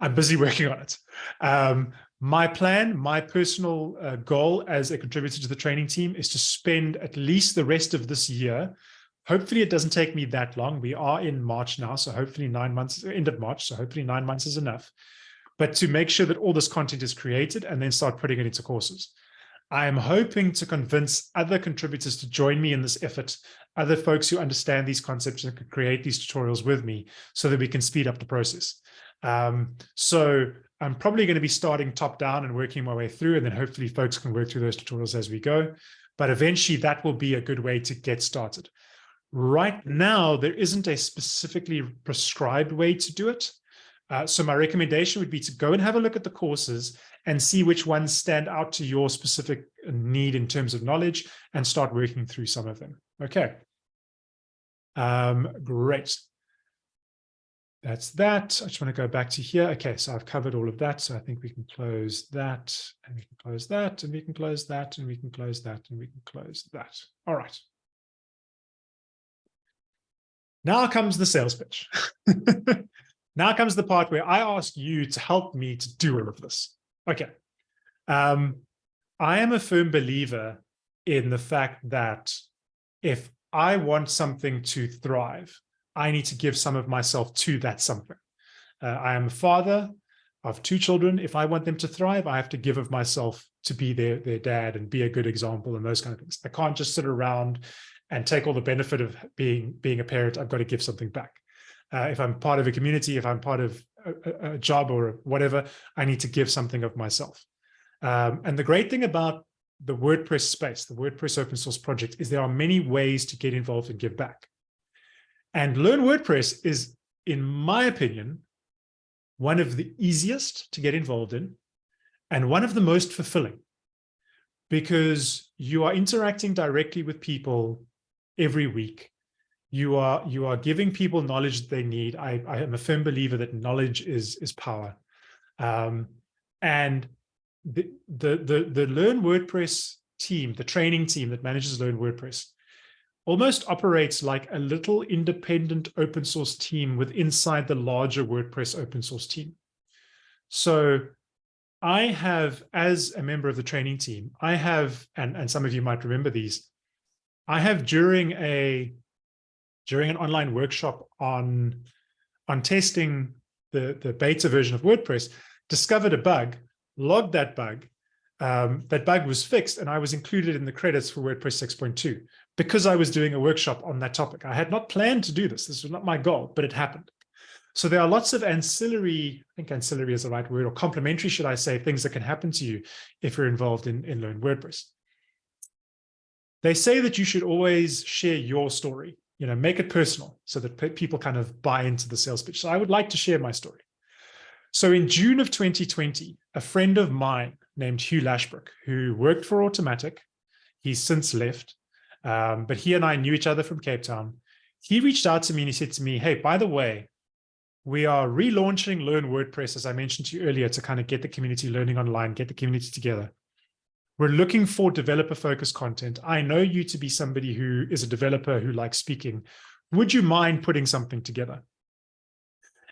I'm busy working on it. Um, my plan, my personal uh, goal as a contributor to the training team is to spend at least the rest of this year. Hopefully it doesn't take me that long. We are in March now, so hopefully nine months, end of March, so hopefully nine months is enough. But to make sure that all this content is created and then start putting it into courses. I am hoping to convince other contributors to join me in this effort, other folks who understand these concepts and can create these tutorials with me so that we can speed up the process. Um, so I'm probably going to be starting top down and working my way through, and then hopefully folks can work through those tutorials as we go. But eventually that will be a good way to get started. Right now, there isn't a specifically prescribed way to do it. Uh, so my recommendation would be to go and have a look at the courses and see which ones stand out to your specific need in terms of knowledge and start working through some of them. Okay. Um, great. That's that. I just want to go back to here. Okay, so I've covered all of that. So I think we can close that and we can close that and we can close that and we can close that and we can close that. All right. Now comes the sales pitch. now comes the part where I ask you to help me to do all of this. Okay. Um, I am a firm believer in the fact that if I want something to thrive, I need to give some of myself to that something. Uh, I am a father of two children. If I want them to thrive, I have to give of myself to be their, their dad and be a good example and those kind of things. I can't just sit around and take all the benefit of being, being a parent. I've got to give something back. Uh, if I'm part of a community, if I'm part of a, a, job or whatever, I need to give something of myself. Um, and the great thing about the WordPress space, the WordPress open source project, is there are many ways to get involved and give back. And Learn WordPress is, in my opinion, one of the easiest to get involved in and one of the most fulfilling because you are interacting directly with people every week. You are you are giving people knowledge they need. I, I am a firm believer that knowledge is is power. Um, and the, the, the, the Learn WordPress team, the training team that manages Learn WordPress, almost operates like a little independent open source team with inside the larger WordPress open source team. So I have, as a member of the training team, I have, and, and some of you might remember these, I have during a during an online workshop on on testing the, the beta version of WordPress, discovered a bug, logged that bug, um, that bug was fixed and I was included in the credits for WordPress 6.2 because I was doing a workshop on that topic. I had not planned to do this. This was not my goal, but it happened. So there are lots of ancillary, I think ancillary is the right word, or complementary, should I say, things that can happen to you if you're involved in, in Learn WordPress. They say that you should always share your story, you know, make it personal so that people kind of buy into the sales pitch. So I would like to share my story. So in June of 2020, a friend of mine named Hugh Lashbrooke, who worked for Automattic, he's since left, um, but he and I knew each other from Cape Town. He reached out to me and he said to me, hey, by the way, we are relaunching Learn WordPress, as I mentioned to you earlier, to kind of get the community learning online, get the community together. We're looking for developer-focused content. I know you to be somebody who is a developer who likes speaking. Would you mind putting something together?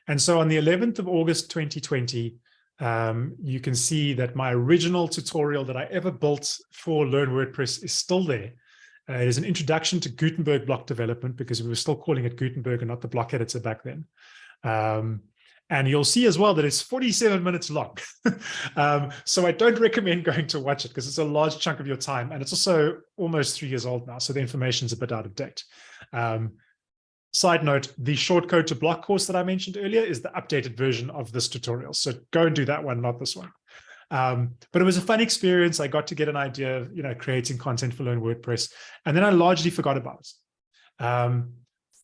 And so on the 11th of August 2020, um, you can see that my original tutorial that I ever built for Learn WordPress is still there. Uh, it is an introduction to Gutenberg block development because we were still calling it Gutenberg and not the block editor back then. Um, and you'll see as well that it's 47 minutes long. um, so I don't recommend going to watch it because it's a large chunk of your time. And it's also almost three years old now. So the information's a bit out of date. Um, side note, the short code to block course that I mentioned earlier is the updated version of this tutorial. So go and do that one, not this one. Um, but it was a fun experience. I got to get an idea of, you know, creating content for Learn WordPress. And then I largely forgot about it. Um,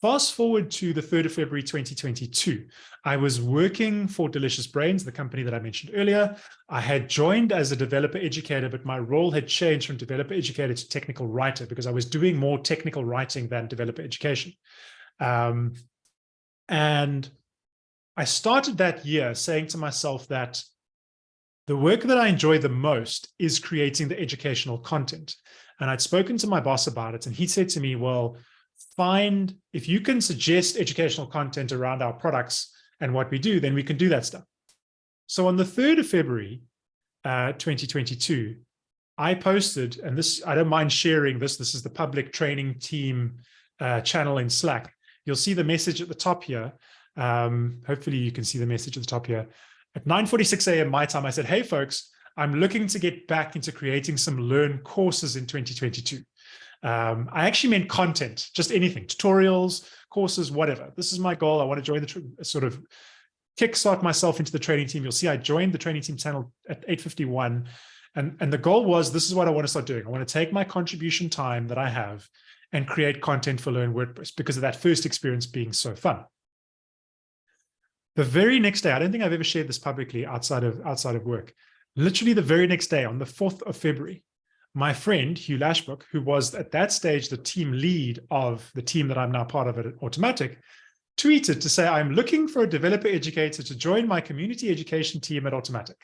Fast forward to the 3rd of February 2022, I was working for Delicious Brains, the company that I mentioned earlier. I had joined as a developer educator, but my role had changed from developer educator to technical writer because I was doing more technical writing than developer education. Um, and I started that year saying to myself that the work that I enjoy the most is creating the educational content. And I'd spoken to my boss about it, and he said to me, well, find, if you can suggest educational content around our products and what we do, then we can do that stuff. So on the 3rd of February, uh, 2022, I posted, and this, I don't mind sharing this, this is the public training team uh, channel in Slack. You'll see the message at the top here. Um, hopefully you can see the message at the top here. At 9.46 a.m. my time, I said, hey folks, I'm looking to get back into creating some Learn courses in 2022. Um, I actually meant content, just anything, tutorials, courses, whatever. This is my goal. I want to join the sort of kickstart myself into the training team. You'll see I joined the training team channel at 8.51. And, and the goal was, this is what I want to start doing. I want to take my contribution time that I have and create content for Learn WordPress because of that first experience being so fun. The very next day, I don't think I've ever shared this publicly outside of outside of work. Literally the very next day, on the 4th of February, my friend Hugh Lashbrooke, who was at that stage the team lead of the team that I'm now part of at Automattic, tweeted to say, I'm looking for a developer educator to join my community education team at Automattic.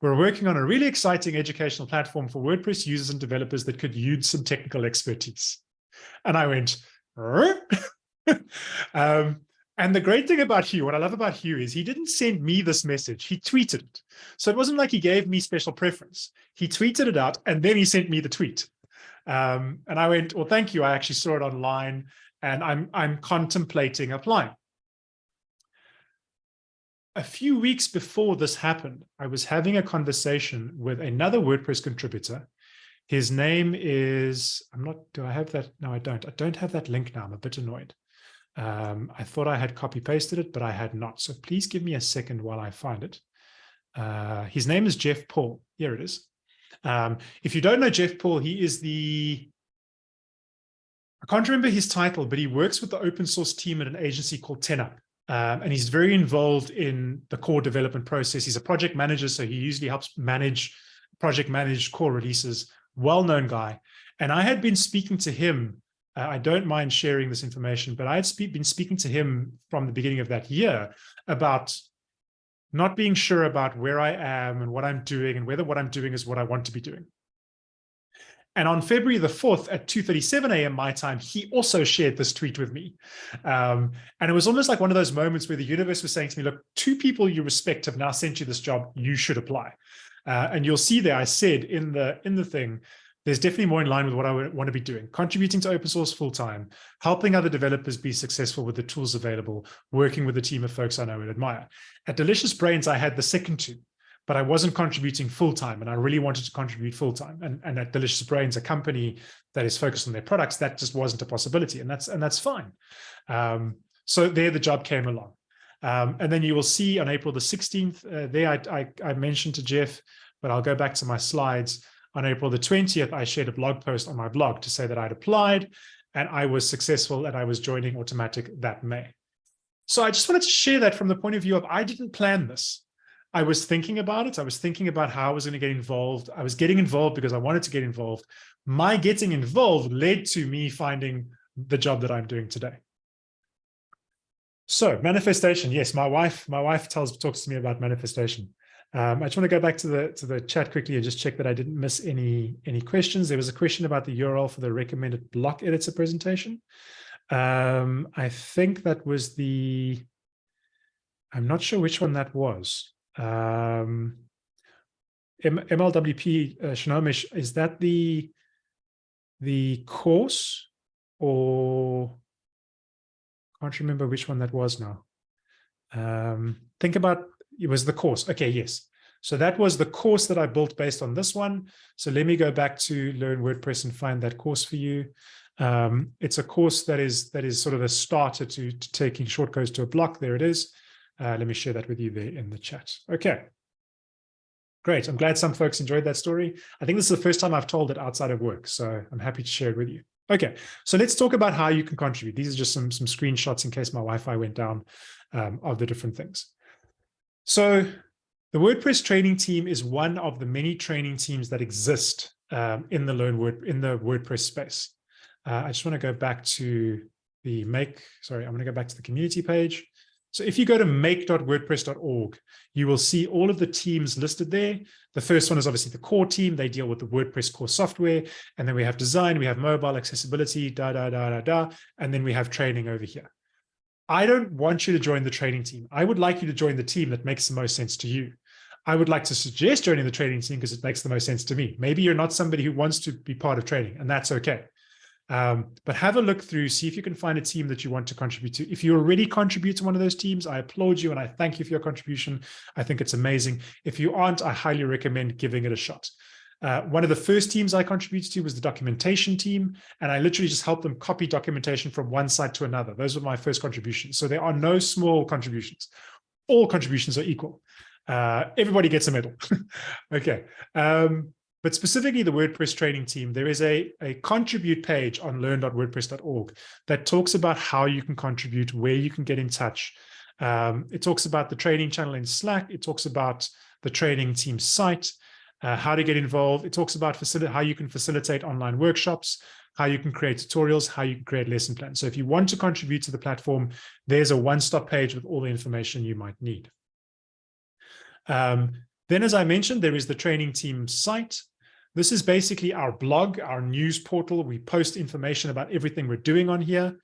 We're working on a really exciting educational platform for WordPress users and developers that could use some technical expertise. And I went, um, and the great thing about Hugh, what I love about Hugh is he didn't send me this message, he tweeted it. So it wasn't like he gave me special preference. He tweeted it out and then he sent me the tweet. Um, and I went, well, thank you. I actually saw it online and I'm, I'm contemplating applying. A few weeks before this happened, I was having a conversation with another WordPress contributor. His name is, I'm not, do I have that? No, I don't. I don't have that link now. I'm a bit annoyed. Um, I thought I had copy pasted it, but I had not. So please give me a second while I find it. Uh, his name is Jeff Paul. Here it is. Um, if you don't know Jeff Paul, he is the, I can't remember his title, but he works with the open source team at an agency called 10up. Um, and he's very involved in the core development process. He's a project manager, so he usually helps manage, project manage core releases, well-known guy. And I had been speaking to him, uh, I don't mind sharing this information, but I had spe been speaking to him from the beginning of that year about not being sure about where I am and what I'm doing and whether what I'm doing is what I want to be doing. And on February the 4th at 2.37 a.m. my time, he also shared this tweet with me. Um, and it was almost like one of those moments where the universe was saying to me, look, two people you respect have now sent you this job, you should apply. Uh, and you'll see there, I said in the, in the thing, there's definitely more in line with what I want to be doing, contributing to open source full time, helping other developers be successful with the tools available, working with a team of folks I know and admire. At Delicious Brains, I had the second two, but I wasn't contributing full time and I really wanted to contribute full time. And, and at Delicious Brains, a company that is focused on their products, that just wasn't a possibility. And that's, and that's fine. Um, so there the job came along. Um, and then you will see on April the 16th, uh, there I, I, I mentioned to Jeff, but I'll go back to my slides on April the 20th, I shared a blog post on my blog to say that I'd applied and I was successful and I was joining Automattic that May. So I just wanted to share that from the point of view of I didn't plan this. I was thinking about it. I was thinking about how I was going to get involved. I was getting involved because I wanted to get involved. My getting involved led to me finding the job that I'm doing today. So manifestation, yes, my wife, my wife tells talks to me about manifestation. Um, I just want to go back to the to the chat quickly and just check that I didn't miss any any questions. There was a question about the URL for the recommended block editor presentation. Um, I think that was the, I'm not sure which one that was. Um, MLWP uh, is that the the course or can't remember which one that was now. Um, think about it was the course. Okay, yes. So that was the course that I built based on this one. So let me go back to Learn WordPress and find that course for you. Um, it's a course that is that is sort of a starter to, to taking shortcodes to a block. There it is. Uh, let me share that with you there in the chat. Okay. Great. I'm glad some folks enjoyed that story. I think this is the first time I've told it outside of work, so I'm happy to share it with you. Okay, so let's talk about how you can contribute. These are just some, some screenshots in case my Wi-Fi went down um, of the different things. So the WordPress training team is one of the many training teams that exist um, in the Learn Word in the WordPress space. Uh, I just want to go back to the make, sorry, I'm going to go back to the community page. So if you go to make.wordpress.org, you will see all of the teams listed there. The first one is obviously the core team. They deal with the WordPress core software. And then we have design, we have mobile accessibility, da, da, da, da, da. And then we have training over here. I don't want you to join the training team. I would like you to join the team that makes the most sense to you. I would like to suggest joining the training team because it makes the most sense to me. Maybe you're not somebody who wants to be part of training and that's okay. Um, but have a look through, see if you can find a team that you want to contribute to. If you already contribute to one of those teams, I applaud you and I thank you for your contribution. I think it's amazing. If you aren't, I highly recommend giving it a shot. Uh, one of the first teams I contributed to was the documentation team, and I literally just helped them copy documentation from one site to another. Those were my first contributions. So there are no small contributions. All contributions are equal. Uh, everybody gets a medal. okay. Um, but specifically the WordPress training team, there is a, a contribute page on learn.wordpress.org that talks about how you can contribute, where you can get in touch. Um, it talks about the training channel in Slack. It talks about the training team site, uh, how to get involved. It talks about how you can facilitate online workshops, how you can create tutorials, how you can create lesson plans. So if you want to contribute to the platform, there's a one-stop page with all the information you might need. Um, then, as I mentioned, there is the training team site. This is basically our blog, our news portal. We post information about everything we're doing on here.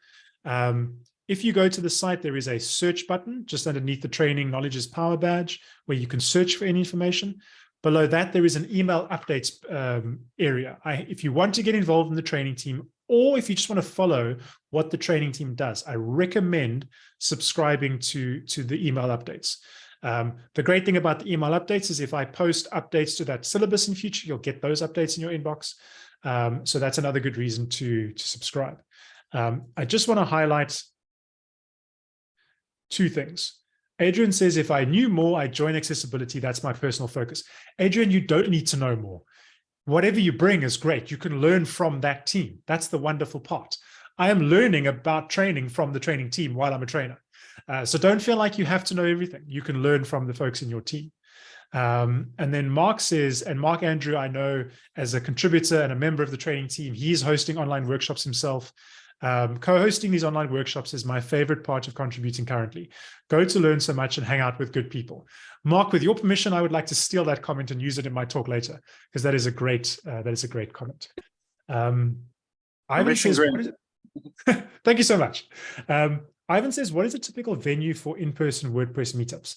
Um, if you go to the site, there is a search button just underneath the training knowledge is power badge where you can search for any information. Below that, there is an email updates um, area. I, if you want to get involved in the training team, or if you just want to follow what the training team does, I recommend subscribing to, to the email updates. Um, the great thing about the email updates is if I post updates to that syllabus in future, you'll get those updates in your inbox. Um, so that's another good reason to, to subscribe. Um, I just want to highlight two things. Adrian says, if I knew more, I'd join accessibility. That's my personal focus. Adrian, you don't need to know more. Whatever you bring is great. You can learn from that team. That's the wonderful part. I am learning about training from the training team while I'm a trainer. Uh, so don't feel like you have to know everything. You can learn from the folks in your team. Um, and then Mark says, and Mark Andrew, I know as a contributor and a member of the training team, he's hosting online workshops himself. Um, co-hosting these online workshops is my favorite part of contributing currently. Go to learn so much and hang out with good people. Mark, with your permission, I would like to steal that comment and use it in my talk later, because that is a great uh, that is a great comment. Um, Ivan says, thank you so much. Um, Ivan says, what is a typical venue for in-person WordPress meetups?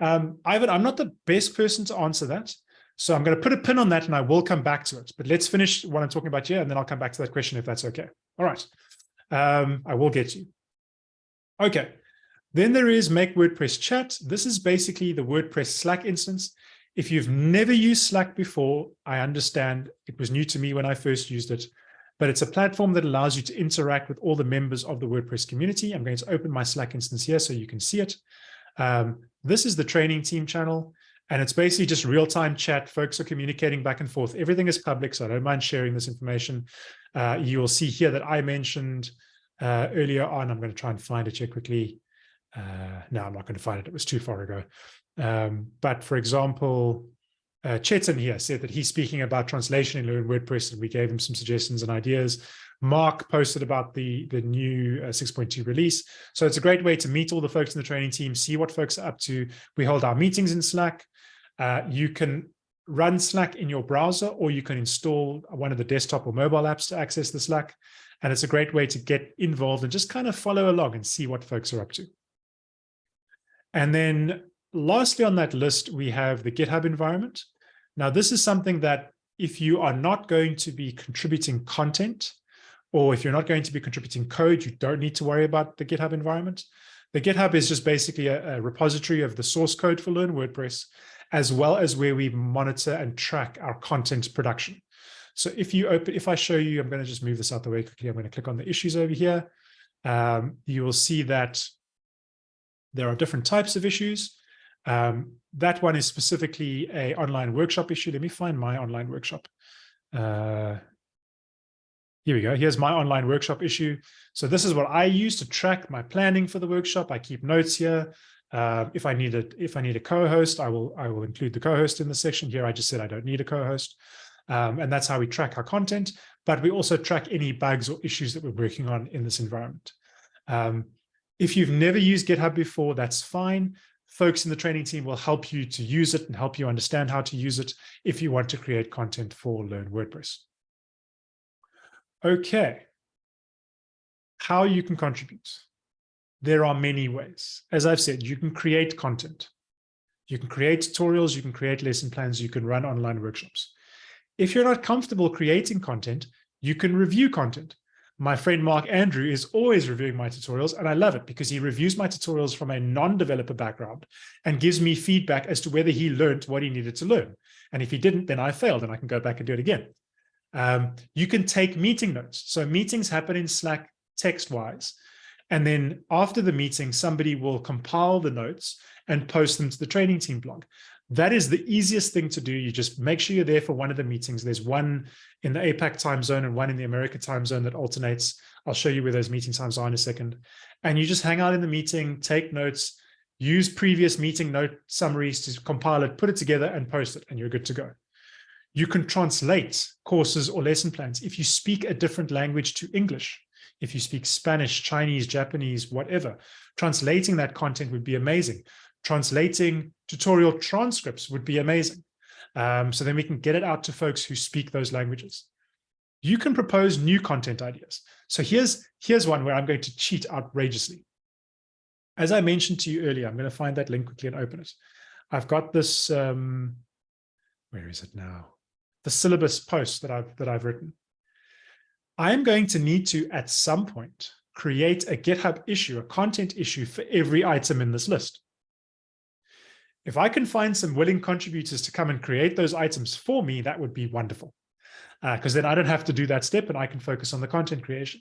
Um, Ivan, I'm not the best person to answer that. So I'm going to put a pin on that and I will come back to it. But let's finish what I'm talking about here and then I'll come back to that question if that's okay. All right. Um, I will get you. Okay. Then there is Make WordPress Chat. This is basically the WordPress Slack instance. If you've never used Slack before, I understand it was new to me when I first used it, but it's a platform that allows you to interact with all the members of the WordPress community. I'm going to open my Slack instance here so you can see it. Um, this is the training team channel, and it's basically just real-time chat. Folks are communicating back and forth. Everything is public, so I don't mind sharing this information. Uh, you will see here that I mentioned uh, earlier on. I'm going to try and find it here quickly. Uh, no, I'm not going to find it. It was too far ago. Um, but for example, uh, Chetan here said that he's speaking about translation in Learn WordPress, and we gave him some suggestions and ideas. Mark posted about the, the new uh, 6.2 release. So it's a great way to meet all the folks in the training team, see what folks are up to. We hold our meetings in Slack. Uh, you can run Slack in your browser, or you can install one of the desktop or mobile apps to access the Slack. And it's a great way to get involved and just kind of follow along and see what folks are up to. And then lastly on that list, we have the GitHub environment. Now, this is something that if you are not going to be contributing content, or if you're not going to be contributing code, you don't need to worry about the GitHub environment. The GitHub is just basically a, a repository of the source code for Learn WordPress, as well as where we monitor and track our content production. So if you open, if I show you, I'm going to just move this out the way quickly. I'm going to click on the issues over here. Um, you will see that there are different types of issues. Um, that one is specifically a online workshop issue. Let me find my online workshop. Uh, here we go. Here's my online workshop issue. So this is what I use to track my planning for the workshop. I keep notes here. Uh, if I need a if I need a co-host, I will I will include the co-host in the section. Here, I just said I don't need a co-host, um, and that's how we track our content. But we also track any bugs or issues that we're working on in this environment. Um, if you've never used GitHub before, that's fine. Folks in the training team will help you to use it and help you understand how to use it if you want to create content for Learn WordPress. Okay, how you can contribute there are many ways. As I've said, you can create content. You can create tutorials, you can create lesson plans, you can run online workshops. If you're not comfortable creating content, you can review content. My friend Mark Andrew is always reviewing my tutorials, and I love it because he reviews my tutorials from a non-developer background and gives me feedback as to whether he learned what he needed to learn. And if he didn't, then I failed and I can go back and do it again. Um, you can take meeting notes. So meetings happen in Slack text-wise. And then after the meeting, somebody will compile the notes and post them to the training team blog. That is the easiest thing to do. You just make sure you're there for one of the meetings. There's one in the APAC time zone and one in the America time zone that alternates. I'll show you where those meeting times are in a second. And you just hang out in the meeting, take notes, use previous meeting note summaries to compile it, put it together and post it, and you're good to go. You can translate courses or lesson plans. If you speak a different language to English, if you speak Spanish, Chinese, Japanese, whatever, translating that content would be amazing. Translating tutorial transcripts would be amazing. Um, so then we can get it out to folks who speak those languages. You can propose new content ideas. So here's, here's one where I'm going to cheat outrageously. As I mentioned to you earlier, I'm going to find that link quickly and open it. I've got this, um, where is it now? The syllabus post that I've, that I've written. I am going to need to, at some point, create a GitHub issue, a content issue for every item in this list. If I can find some willing contributors to come and create those items for me, that would be wonderful. Because uh, then I don't have to do that step and I can focus on the content creation.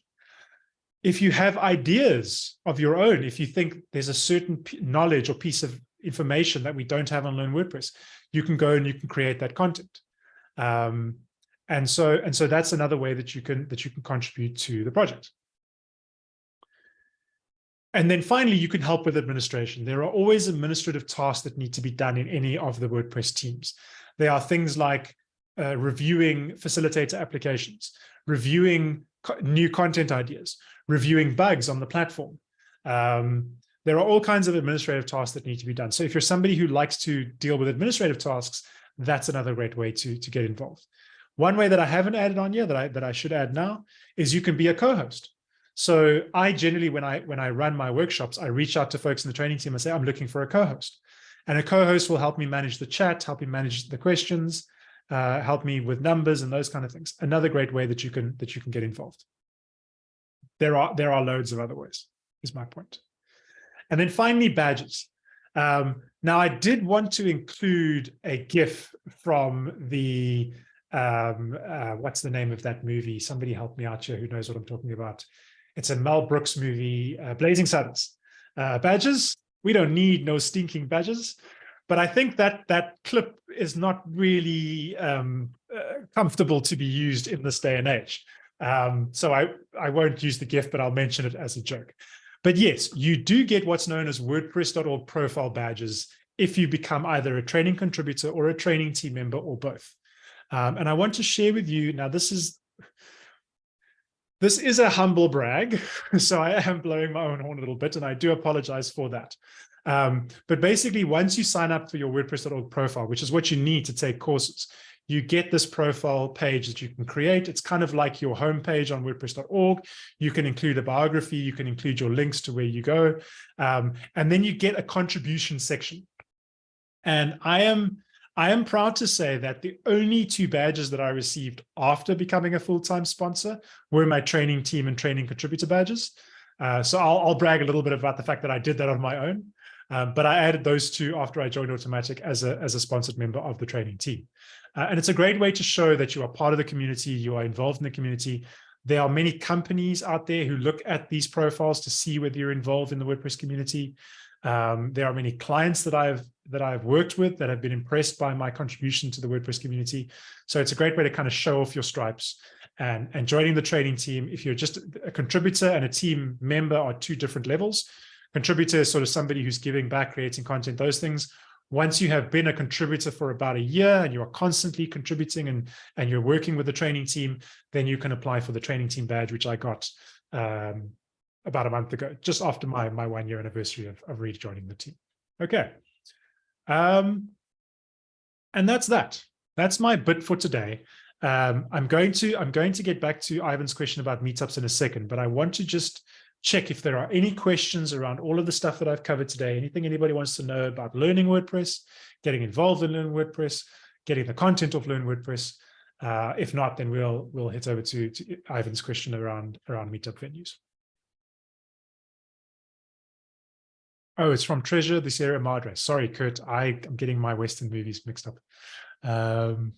If you have ideas of your own, if you think there's a certain knowledge or piece of information that we don't have on Learn WordPress, you can go and you can create that content. Um, and so and so that's another way that you can that you can contribute to the project. And then finally, you can help with administration. There are always administrative tasks that need to be done in any of the WordPress teams. There are things like uh, reviewing facilitator applications, reviewing co new content ideas, reviewing bugs on the platform. Um, there are all kinds of administrative tasks that need to be done. So if you're somebody who likes to deal with administrative tasks, that's another great way to, to get involved. One way that I haven't added on yet that I, that I should add now is you can be a co-host. So I generally, when I when I run my workshops, I reach out to folks in the training team and say, I'm looking for a co-host. And a co-host will help me manage the chat, help me manage the questions, uh, help me with numbers and those kind of things. Another great way that you can that you can get involved. There are there are loads of other ways, is my point. And then finally, badges. Um, now, I did want to include a GIF from the, um, uh, what's the name of that movie? Somebody help me out here who knows what I'm talking about. It's a Mel Brooks movie, uh, Blazing Saddles. Uh, badges, we don't need no stinking badges. But I think that that clip is not really um, uh, comfortable to be used in this day and age. Um, so I, I won't use the GIF, but I'll mention it as a joke. But yes, you do get what's known as WordPress.org profile badges if you become either a training contributor or a training team member or both. Um, and I want to share with you, now this is this is a humble brag, so I am blowing my own horn a little bit, and I do apologize for that. Um, but basically, once you sign up for your WordPress.org profile, which is what you need to take courses, you get this profile page that you can create. It's kind of like your homepage on WordPress.org. You can include a biography, you can include your links to where you go, um, and then you get a contribution section. And I am I am proud to say that the only two badges that I received after becoming a full-time sponsor were my training team and training contributor badges. Uh, so I'll, I'll, brag a little bit about the fact that I did that on my own, um, but I added those two after I joined Automattic as a, as a sponsored member of the training team. Uh, and it's a great way to show that you are part of the community, you are involved in the community. There are many companies out there who look at these profiles to see whether you're involved in the WordPress community. Um, there are many clients that I've that I've worked with that have been impressed by my contribution to the WordPress community. So it's a great way to kind of show off your stripes and, and joining the training team. If you're just a contributor and a team member are two different levels. Contributor is sort of somebody who's giving back, creating content, those things. Once you have been a contributor for about a year and you are constantly contributing and, and you're working with the training team, then you can apply for the training team badge, which I got um, about a month ago, just after my, my one year anniversary of, of rejoining the team. Okay. Um, and that's that. That's my bit for today. Um, I'm going to I'm going to get back to Ivan's question about meetups in a second, but I want to just check if there are any questions around all of the stuff that I've covered today. Anything anybody wants to know about learning WordPress, getting involved in Learn WordPress, getting the content of Learn WordPress. Uh, if not, then we'll we'll hit over to, to Ivan's question around around meetup venues. Oh, it's from Treasure the Sierra Madre. Sorry, Kurt. I am getting my Western movies mixed up. Um,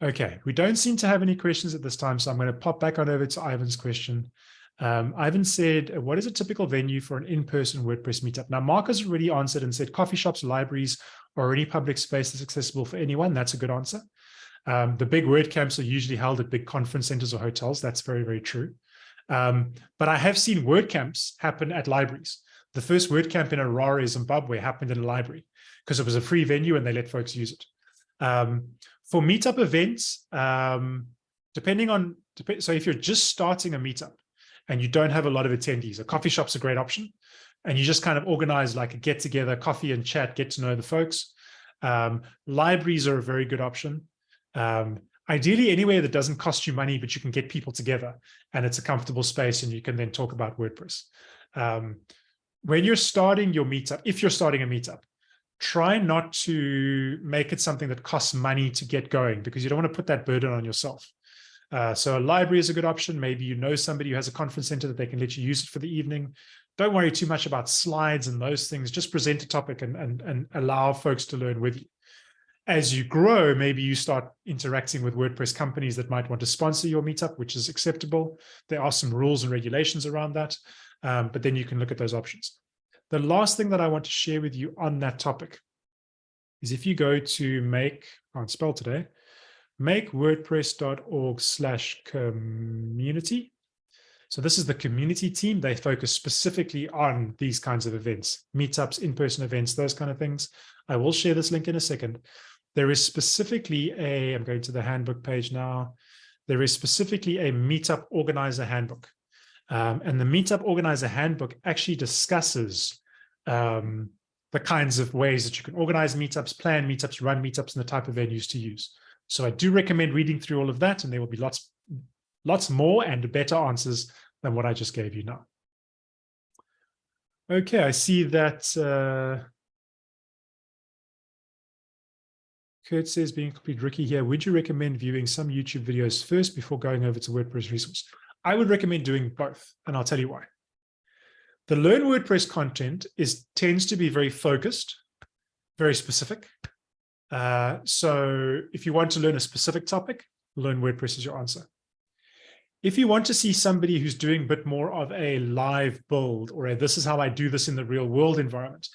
okay, we don't seem to have any questions at this time, so I'm going to pop back on over to Ivan's question. Um, Ivan said, what is a typical venue for an in-person WordPress meetup? Now, Mark has already answered and said coffee shops, libraries, or any public space that's accessible for anyone. That's a good answer. Um, the big WordCamps are usually held at big conference centers or hotels. That's very, very true. Um, but I have seen WordCamps happen at libraries. The first WordCamp in Harare, Zimbabwe happened in a library because it was a free venue and they let folks use it. Um, for meetup events, um, depending on, dep so if you're just starting a meetup and you don't have a lot of attendees, a coffee shop's a great option. And you just kind of organize like a get together, coffee and chat, get to know the folks. Um, libraries are a very good option. Um, ideally anywhere that doesn't cost you money, but you can get people together and it's a comfortable space and you can then talk about WordPress. Um, when you're starting your meetup, if you're starting a meetup, try not to make it something that costs money to get going because you don't want to put that burden on yourself. Uh, so a library is a good option. Maybe you know somebody who has a conference center that they can let you use it for the evening. Don't worry too much about slides and those things. Just present a topic and, and, and allow folks to learn with you. As you grow, maybe you start interacting with WordPress companies that might want to sponsor your meetup, which is acceptable. There are some rules and regulations around that, um, but then you can look at those options. The last thing that I want to share with you on that topic is if you go to make, I can't spell today, make wordpress.org slash community. So this is the community team. They focus specifically on these kinds of events, meetups, in-person events, those kind of things. I will share this link in a second. There is specifically a, I'm going to the handbook page now. There is specifically a meetup organizer handbook. Um, and the meetup organizer handbook actually discusses um, the kinds of ways that you can organize meetups, plan meetups, run meetups, and the type of venues to use. So I do recommend reading through all of that, and there will be lots, lots more and better answers than what I just gave you now. Okay, I see that uh, Kurt says, being complete rookie here, would you recommend viewing some YouTube videos first before going over to WordPress resource? I would recommend doing both, and I'll tell you why. The Learn WordPress content is tends to be very focused, very specific. Uh, so if you want to learn a specific topic, Learn WordPress is your answer. If you want to see somebody who's doing a bit more of a live build or a, this is how I do this in the real world environment,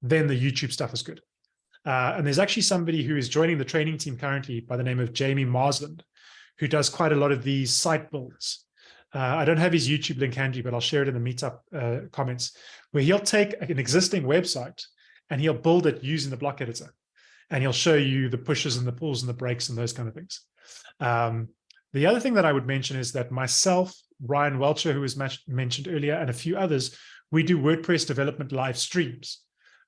then the YouTube stuff is good. Uh, and there's actually somebody who is joining the training team currently by the name of Jamie Marsland, who does quite a lot of these site builds. Uh, I don't have his YouTube link handy, but I'll share it in the meetup uh, comments, where he'll take an existing website and he'll build it using the block editor. And he'll show you the pushes and the pulls and the breaks and those kind of things. Um, the other thing that I would mention is that myself, Ryan Welcher, who was mentioned earlier, and a few others, we do WordPress development live streams.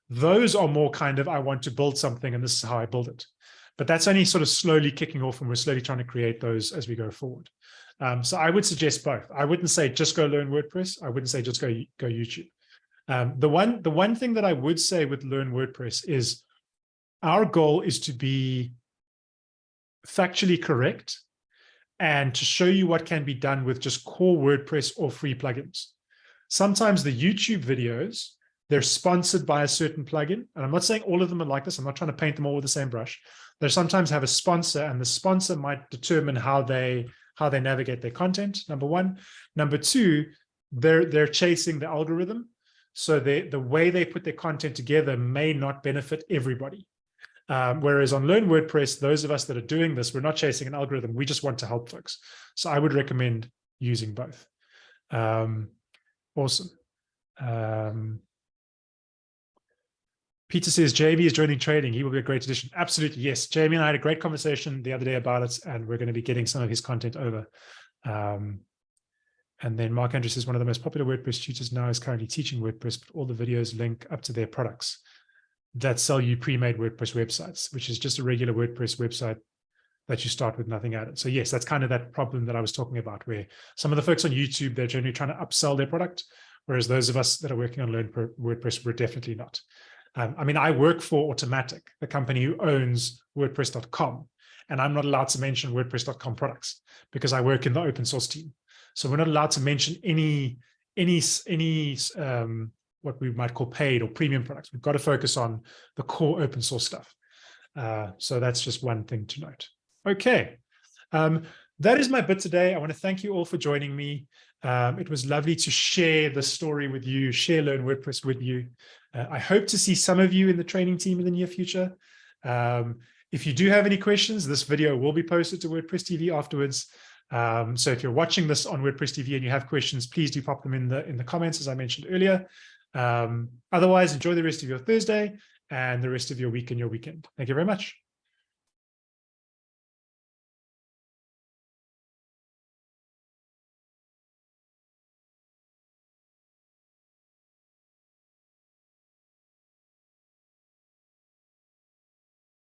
Those are more kind of, I want to build something and this is how I build it. But that's only sort of slowly kicking off and we're slowly trying to create those as we go forward. Um, so I would suggest both. I wouldn't say just go learn WordPress. I wouldn't say just go go YouTube. Um, the one the one thing that I would say with learn WordPress is our goal is to be factually correct and to show you what can be done with just core WordPress or free plugins. Sometimes the YouTube videos, they're sponsored by a certain plugin. And I'm not saying all of them are like this. I'm not trying to paint them all with the same brush. They sometimes have a sponsor and the sponsor might determine how they how they navigate their content, number one. Number two, they're, they're chasing the algorithm. So they, the way they put their content together may not benefit everybody. Um, whereas on Learn WordPress, those of us that are doing this, we're not chasing an algorithm. We just want to help folks. So I would recommend using both. Um, awesome. Um, Peter says Jamie is joining trading. He will be a great addition. Absolutely. Yes. Jamie and I had a great conversation the other day about it, and we're going to be getting some of his content over. Um, and then Mark Andrews says one of the most popular WordPress tutors now is currently teaching WordPress, but all the videos link up to their products that sell you pre-made WordPress websites, which is just a regular WordPress website that you start with nothing added. So yes, that's kind of that problem that I was talking about, where some of the folks on YouTube, they're generally trying to upsell their product, whereas those of us that are working on Learn WordPress, we're definitely not. Um, I mean, I work for Automattic, the company who owns WordPress.com, and I'm not allowed to mention WordPress.com products because I work in the open source team. So we're not allowed to mention any any any um, what we might call paid or premium products. We've got to focus on the core open source stuff. Uh, so that's just one thing to note. Okay. Um, that is my bit today. I want to thank you all for joining me. Um, it was lovely to share the story with you, share Learn WordPress with you. Uh, I hope to see some of you in the training team in the near future. Um, if you do have any questions, this video will be posted to WordPress TV afterwards. Um, so if you're watching this on WordPress TV and you have questions, please do pop them in the in the comments, as I mentioned earlier. Um, otherwise, enjoy the rest of your Thursday and the rest of your week and your weekend. Thank you very much.